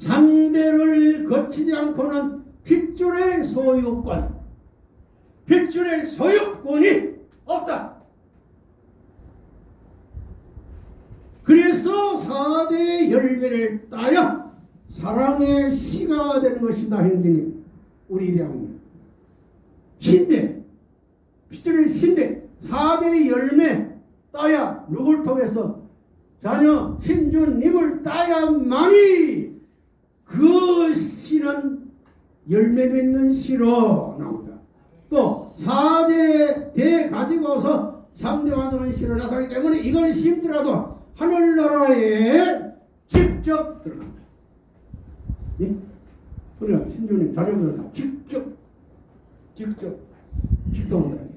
Speaker 1: 3대를 거치지 않고는 핏줄의 소유권 핏줄의 소유권이 없다. 그래서 4대 열매를 따야 사랑의 시가 되는 것이다 형제님 우리 대학님. 신대 핏줄의 신대 4대 열매 따야 누굴 통해서 자녀 신주님을 따야만이 그 씨는 열매 맺는 씨로 나옵니다. 또 4대 대 가지고서 3대 완성한 씨로 나타나기 때문에 이걸 심더라도 하늘나라에 직접 들어갑니다. 예? 우리가 신주님 자녀들은 다 직접 직접 직통한다.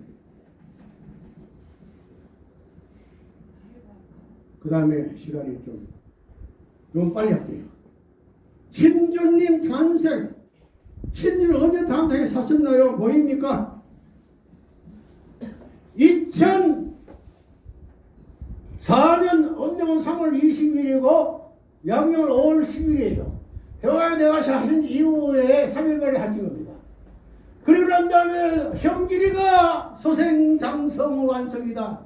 Speaker 1: 그 다음에 시간이 좀, 좀 빨리 할게요. 신주님 탄생. 신주는 언제 탄생에 사셨나요? 뭐입니까? 2004년 언명은 3월 20일이고 양력은 5월 10일이에요. 평화에 내가 하신 이후에 3일 만에 하신 겁니다. 그리고 난 다음에 형길이가 소생장성 완성이다.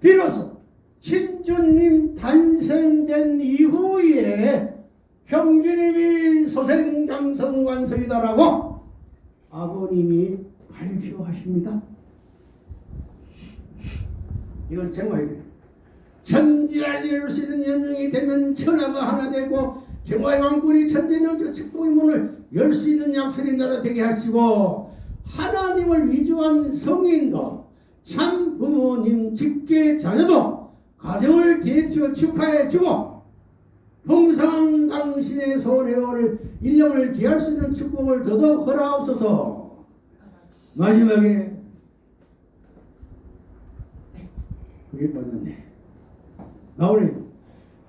Speaker 1: 비로소 신 주님 탄생된 이후에 형제님이 소생장성 완성이다라고 아버님이 발표하십니다. 이건 정말 천지를 이룰 수 있는 연령이 되면 천하가 하나 되고 정화의 왕군이 천재명적 축복의 문을 열 수 있는 약설이 나라 되게 하시고 하나님을 위조한 성인도 참 부모님 직계 자녀도 가정을 대표 축하해 주고 풍성한 당신의 소래오를 일령을 기할 수 있는 축복을 더더욱 허락하옵소서. 마지막에 그게 빠졌네. 나오네요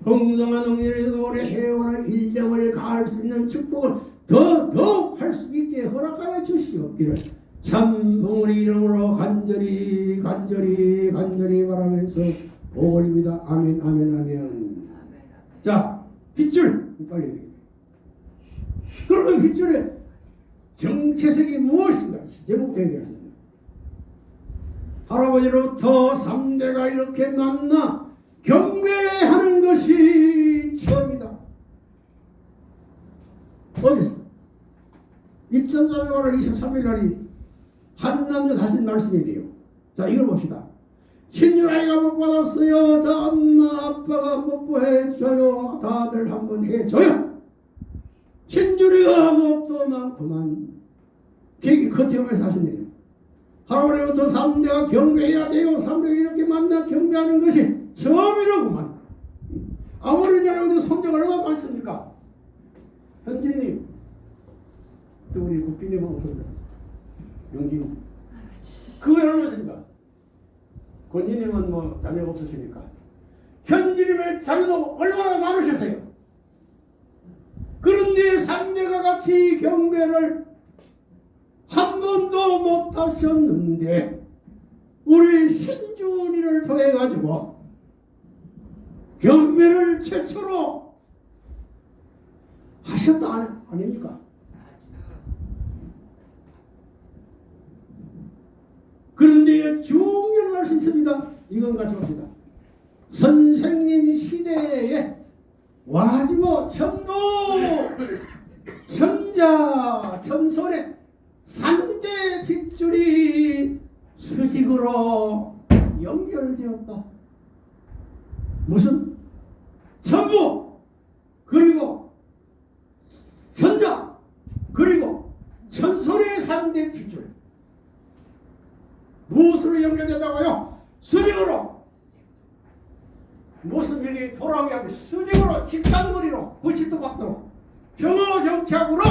Speaker 1: 풍성한 응렬에서 오래 해오는 일령을 가할 수 있는 축복을 더더욱 할 수 있게 허락하여 주시옵기를 참 부모의 이름으로 간절히 간절히 간절히 바라면서 올립니다. 아멘 아멘 아멘. 자 빗줄. 빨리. 얘기해. 그러면 빗줄의 정체색이 무엇인가? 제목되어야 되겠습니다 할아버지로부터 3대가 이렇게 만나 경배하는 것이 처음이다. 어디서 2004년 8월 23일 날이 한 남자 다신 말씀이 돼요. 자 이걸 봅시다 신유라이가 못 받았어요. 저 엄마 아빠가 못 보해줘요. 다들 한번 해줘요. 신유리가 뭣도 많구만. 계기 커팅을 사시네요. 할아버지부터 3대가 경배해야 돼요. 3대가 이렇게 만나 경배하는 것이 처음이라구만. 아무리 잘하도 성적 얼마나 많습니까? 현진님, 또 우리 국빈님하고 오셨다. 용진. 그거 얼마십니까? 권진님은 뭐 자녀가 없으시니까. 현진님의 자녀도 얼마나 많으셨어요? 그런데 3대가 같이 경배를 한 번도 못 하셨는데 우리 신준이를 통해 가지고 경배를 최초로 하셨다 아닙니까? 그런데 중요한 말씀이 있습니다. 이건 가져갑니다. 선생님 시대에 와지고 천도 천자 천손에 삼대 핏줄이 수직으로 연결되었다. 무슨? 천부 그리고 천자 그리고 천손의 삼대 핏줄 무엇으로 연결된다고요? 수직으로 무슨 일이 돌아오게 하면 수직으로 직각거리로 90도 각도로 정어정착으로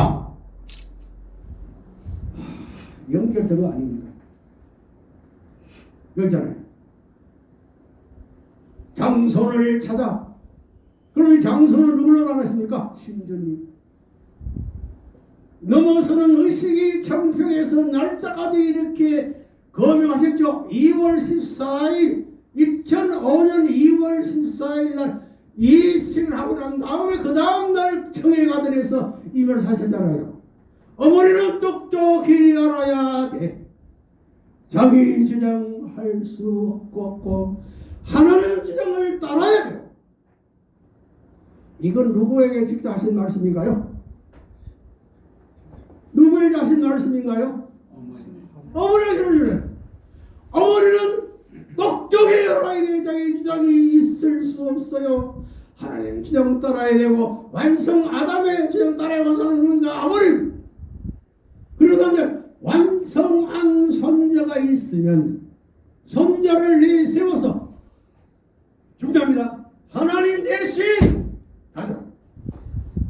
Speaker 1: 연결된 거 아닙니까? 여기잖아요. 장손을 찾아. 그러면 장손은 누구로 나가십니까? 신전님. 넘어서는 의식이 청평에서 날짜까지 이렇게 거명하셨죠. 2월 14일, 2005년 2월 14일 날 이식을 하고 난 다음에 그 다음날 청해 가든에서 이별 하셨잖아요. 어머니는 똑똑히 알아야 돼. 자기 주장할 수 없고 하나님 주장을 따라야 돼요. 이건 누구에게 직접 하신 말씀인가요? 누구에게 하신 말씀인가요?
Speaker 2: 어머니.
Speaker 1: 어머니가 그러래. 어머니는 똑똑히 돼. 자기 주장이 있을 수 없어요. 하나님 주장 따라야 되고 완성 아담의 주장 따라야 완성하는 건가 아버님. 그러다 이제 완성한 손자가 있으면 손자를 내세워서 중자입니다. 하나님 대신 가정,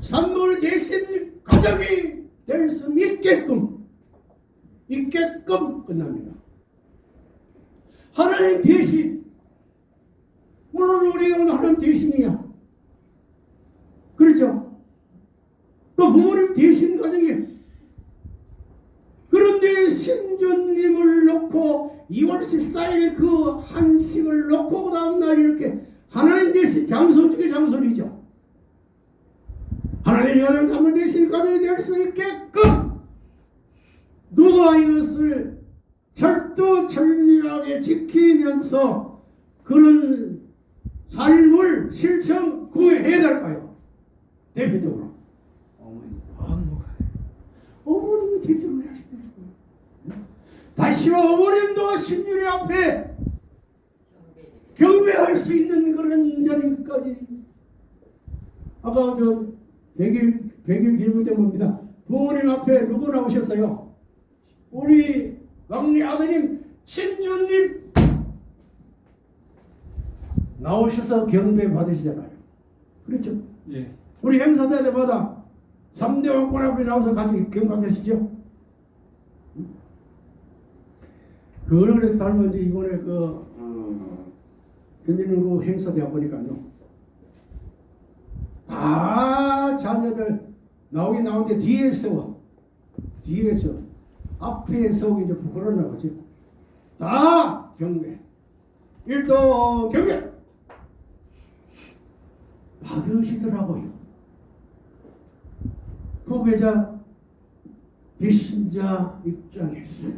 Speaker 1: 산물 대신 가정이 될 수 있게끔 있게끔 끝납니다. 하나님 대신 물론 우리가 하나님 대신이야. 그렇죠? 또 부모님 대신 가정이 그런데 신주님을 놓고 2월 14일 그 한식을 놓고 그 다음날 이렇게 하나님 대신 장소 중에 장소이죠. 하나님의 가정 담을 대신 가정이 될 수 있게끔 누가 이것을 철두철미하게 지키면서 그런 삶을 실천 구해야 될까요? 대표적으로.
Speaker 2: 어머니.
Speaker 1: 하시는 거예요. 다시로 어머님도 신유리 앞에 경배할 수 있는 그런 자리까지 아까 저 100일 100일 기념 때 봅니다. 부모님 앞에 누구 나오셨어요? 우리 막내 아드님 신주님 나오셔서 경배 받으시잖아요. 그렇죠?
Speaker 2: 예.
Speaker 1: 우리 행사 때마다 3대 왕권 앞에 나와서 같이 경감하시죠? 그 얼굴에 닮은지 이번에 그, 그 행사 때 보니까요. 아, 자녀들 나오긴 나오는데 뒤에 서워. 뒤에 서. 앞에 서기 이제 부끄러웠나 보지. 다 경배. 일도 경배. 받으시더라고요. 후계자 배신자 입장에서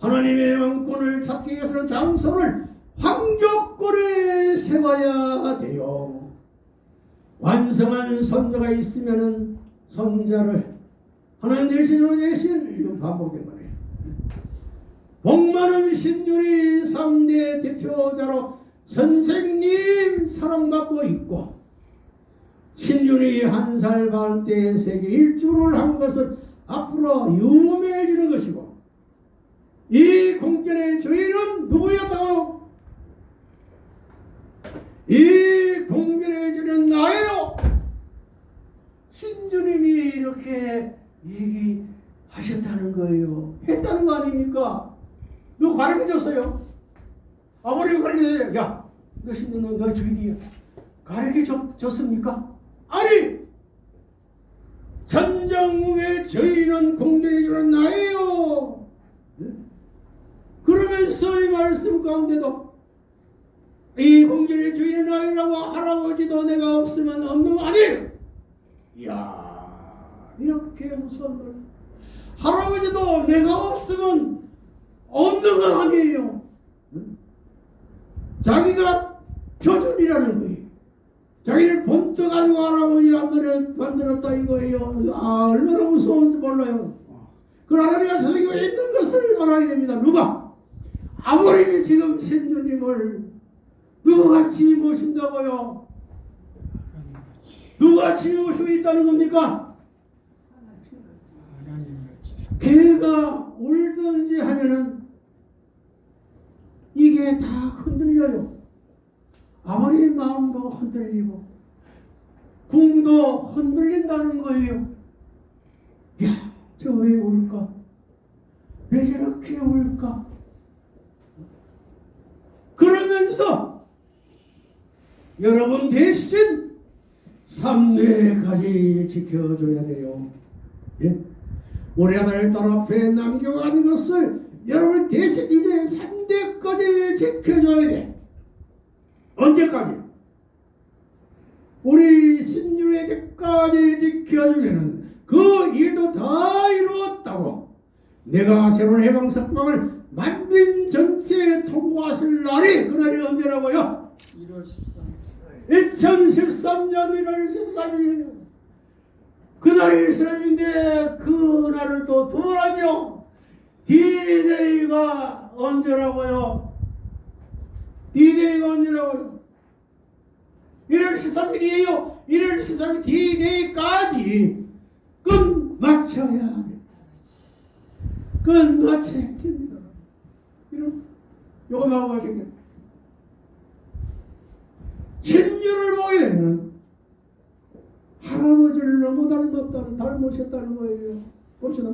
Speaker 1: 하나님의 왕권을 찾기 위해서는 장소를 황족골에 세워야 돼요. 완성한 손자가 있으면은 손자를 하나님 대신으로 대신 이거 반복된 거예요. 복만은 신준이 3대 대표자로 선생님 사랑받고 있고 신준이 한 살 반 때 세계 일주를 한 것은 앞으로 유명해지는 것이고 이 공전의 주인은 누구였다고? 이 공전의 주인은 나예요. 신주님이 이렇게 얘기하셨다는 거예요. 했다는 거 아닙니까? 누구 가르쳐줬어요? 아버님이 가르쳐줘요. 야, 너 신주는 너 주인이야. 가르쳐줬습니까? 아니! 전정국의 저희는 공전의 주는 나예요. 네? 그러면서 이 말씀 가운데도 이 공전의 주인은 나이라고 할아버지도 내가 없으면 없는 거 아니에요. 이야 이렇게 무서운 걸 할아버지도 내가 없으면 없는 건 아니에요. 응? 자기가 표준이라는 거예요. 자기를 본떠 가지고 할아버지가 만들어- 만들었다 이거예요. 아 얼마나 무서운지 몰라요. 그 하나님의 세상에 있는 것을 알아야 됩니다. 누가? 아버님이 지금 신주님을 누구같이 모신다고요? 누구같이 모시고 있다는 겁니까? 개가 울든지 하면은 이게 다 흔들려요. 아버님 마음도 흔들리고 궁도 흔들린다는 거예요. 야, 저 왜 울까? 왜 저렇게 울까? 그러면서 여러분 대신 삼례까지 지켜줘야 돼요. 예? 우리 아들 딸 앞에 남겨간 것을 여러분 대신 이제 3대까지 지켜줘야 돼. 언제까지? 우리 신율의 때까지 지켜주면은 그 일도 다 이루었다고 내가 새로운 해방 석방을 만민 전체에 통보하실 날이 그날이 언제라고요?
Speaker 4: 1월 13일
Speaker 1: 2013년 1월 13일 그날이 이스라엘인데 그날을 또 두어하죠 디데이가 언제라고요? 디데이가 언제라고요? 1월 13일이에요. 1월 13일 디데이까지 끝마쳐야 돼. 끝마쳐야 됩니다. 이런 요거 나오고 하시겠 신유를 보게 되면 할아버지를 너무 닮았다는 닮으셨다는 거예요. 봅시다.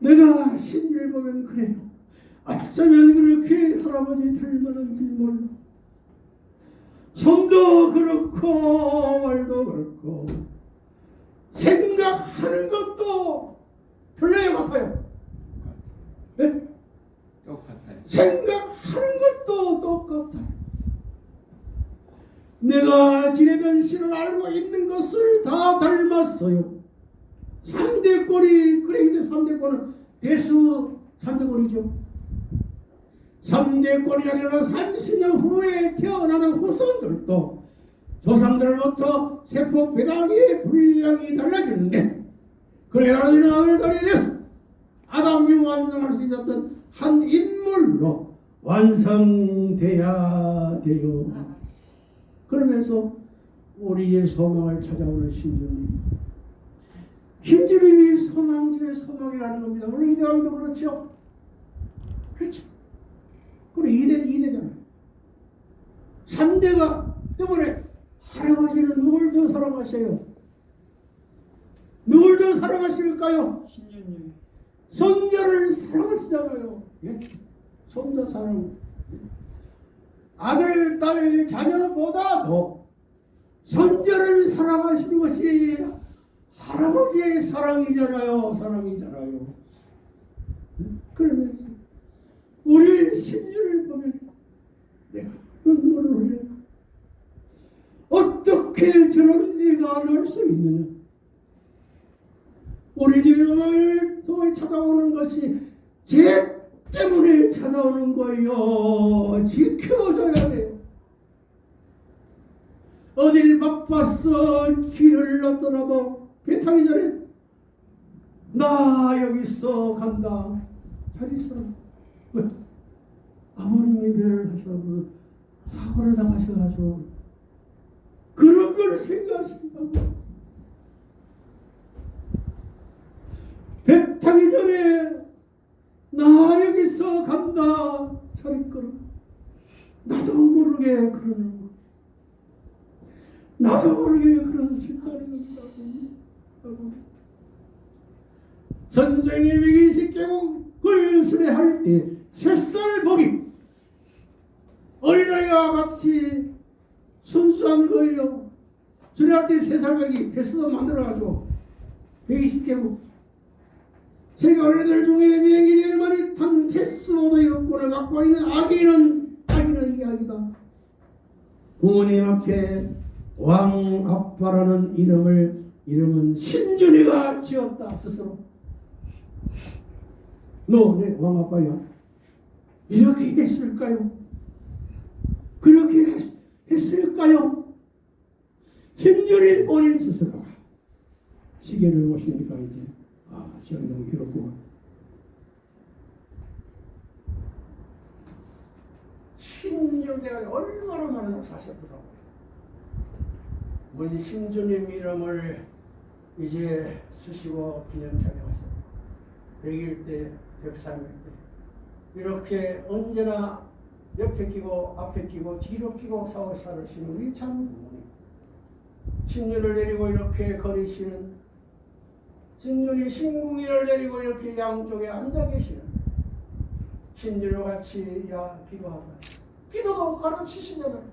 Speaker 1: 내가 신유를 보면 그래요. 어쩌면 그렇게 할아버지 닮았는지 몰라. 손도 그렇고 말도 그렇고 생각하는 것도 틀려요 같아요. 네?
Speaker 2: 똑같아요.
Speaker 1: 생각하는 것도 똑같아. 내가 지내던 신을 알고 있는 것을 다 닮았어요. 3대 꼴이 그래 이제 3대 꼴은 대수 3대 꼴이죠. 3대 꼴이 아니라 30년 후에 태어나는 후손들도 조상들로부터 세포 배당의 분량이 달라지는데 그래 나는 아들들이 돼서 아담이 완성할 수 있었던 한 인물로 완성돼야 돼요. 그러면서 우리의 소망을 찾아오는 신주님. 신주님이 소망 중에 소망이라는 겁니다. 물론 이대왕도 그렇죠. 그렇죠. 그리고 이대, 이대잖아요. 3대가 때문에 할아버지는 누굴 더 사랑하세요? 누굴 더 사랑하실까요?
Speaker 4: 신주님
Speaker 1: 손녀를 사랑하시잖아요. 예? 손자 사랑. 아들, 딸, 자녀보다도 손녀를 사랑하시는 것이 할아버지의 사랑이잖아요. 사랑이잖아요. 그러면서 우리 신녀를 보면 내가 눈물을 흘려. 어떻게 저런 애가 날 수 있느냐? 우리 집에 또 찾아오는 것이 죄 때문에 찾아오는 거예요. 지켜줘야 돼요. 어딜 바빠서 길을 넣더라도 배 타기 전에 나 여기 있어 간다. 잘 있어. 왜? 아버님이 배를 하셔서 사고를 당하셔가지고 그런 걸 생각하신다고 배 타기 전에 나 여기서 간다. 차리거라. 나도 모르게 그러는 거. 나도 모르게 그런 생각이 든다고. 선생님이 십계곡을 수레할 때 새살 보기 어린아이와 같이 순수한 거예요 수레할 때 새살 보기 횟수도 만들어가지고 120개국 세계 어린이들 중에 비행기 제일 많이 탄 테스모의 여권을 갖고 있는 아기는 아기는 이야기다. 부모님 앞에 왕 아빠라는 이름을 이름은 신준이가 지었다. 스스로. 너 내 왕 아빠야. 이렇게 했을까요? 그렇게 했- 했을까요? 신준이 본인 스스로가 시계를 보시니까 이제 아 시간이 너무 길었구만 신준이가 얼마나 많은 사셨더라고요 우리 신주님 이름을 이제 쓰시고 기념차게 하셨고 100일 때, 103일 때. 이렇게 언제나 옆에 끼고 앞에 끼고 뒤로 끼고 사고 살으시는 우리 참 신윤을 데리고 이렇게 거리시는 신윤이 신궁이를 데리고 이렇게 양쪽에 앉아 계시는 신윤과 같이 야 기도하라 기도도 가르치시잖아요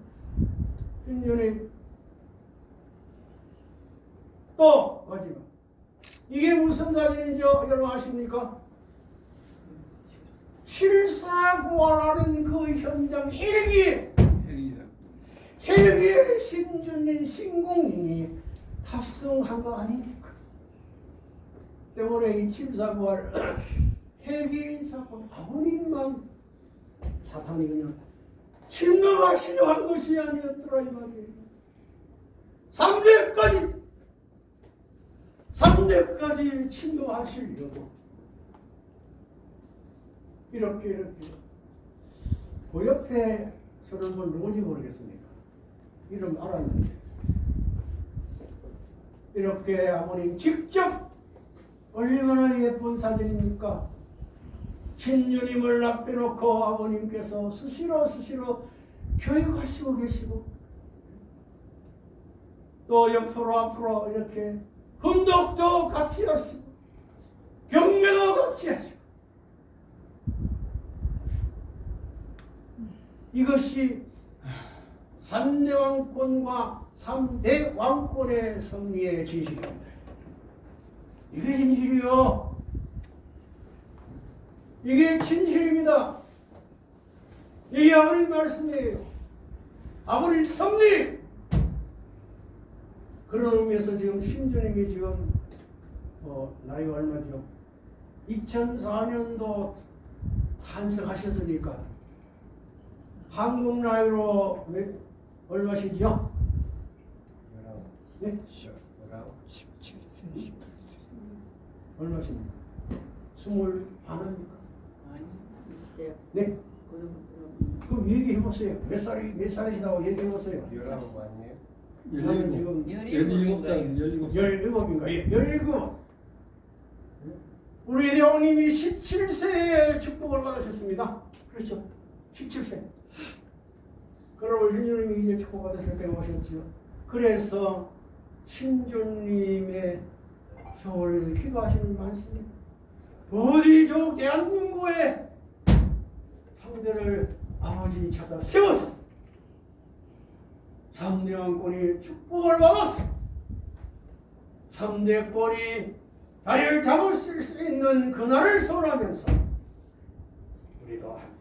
Speaker 1: 신윤이 또 마지막 이게 무슨 사진인지 여러분 아십니까? 실사구하라는 그 현장 헬기. 헬기에 신준인 신공인이 탑승한 거 아닙니까? 때문에 이 칠사구할 헬기 사건 아버님만 사탄이 그냥 침노하시려 한 것이 아니었더라 이 말이에요. 3대까지 3대까지 침노하시려고 이렇게 이렇게 그 옆에 서는 분 누군지 모르겠습니다. 이름 알았는데 이렇게 아버님 직접 얼마나 예쁜 사진입니까? 신유님을 앞에 놓고 아버님께서 수시로 수시로 교육하시고 계시고 또 옆으로 앞으로 이렇게 훈독도 같이 하시고 경배도 같이 하시고 이것이 삼대 왕권과 삼대 왕권의 승리의 진실입니다. 이게 진실이요. 이게 진실입니다. 이게 아버님 말씀이에요. 아버님 승리! 그런 의미에서 지금 신주님이 지금 어, 나이가 얼마죠? 2004년도 탄생하셨으니까 한국 나이로 몇, 얼마시죠? 네?
Speaker 4: 17세, 18세.
Speaker 1: 얼마십니까? 스물 반입니까?
Speaker 5: 아니 이제
Speaker 1: 네?
Speaker 5: 그런
Speaker 1: 그럼 얘기해 보세요. 몇 살이 몇 살이시다고 얘기해 보세요.
Speaker 3: 열아홉 아니에요?
Speaker 1: 나는 지금
Speaker 2: 열일곱 살, 열일곱 살.
Speaker 1: 열일곱인가? 예, 열일곱. 우리 대왕님이 17세에 축복을 받으셨습니다. 그렇죠? 17세. 그러고 신주님이 이제 축복 받으실 때가 오셨죠. 그래서 신주님의 서울에서 기도하시는 말씀이 어디 저 대한민국의 상대를 아버지 찾아 세워서 삼대왕권이 축복을 받았어. 삼대권이 다리를 잡을 수 있는 그날을 선하면서 우리도 한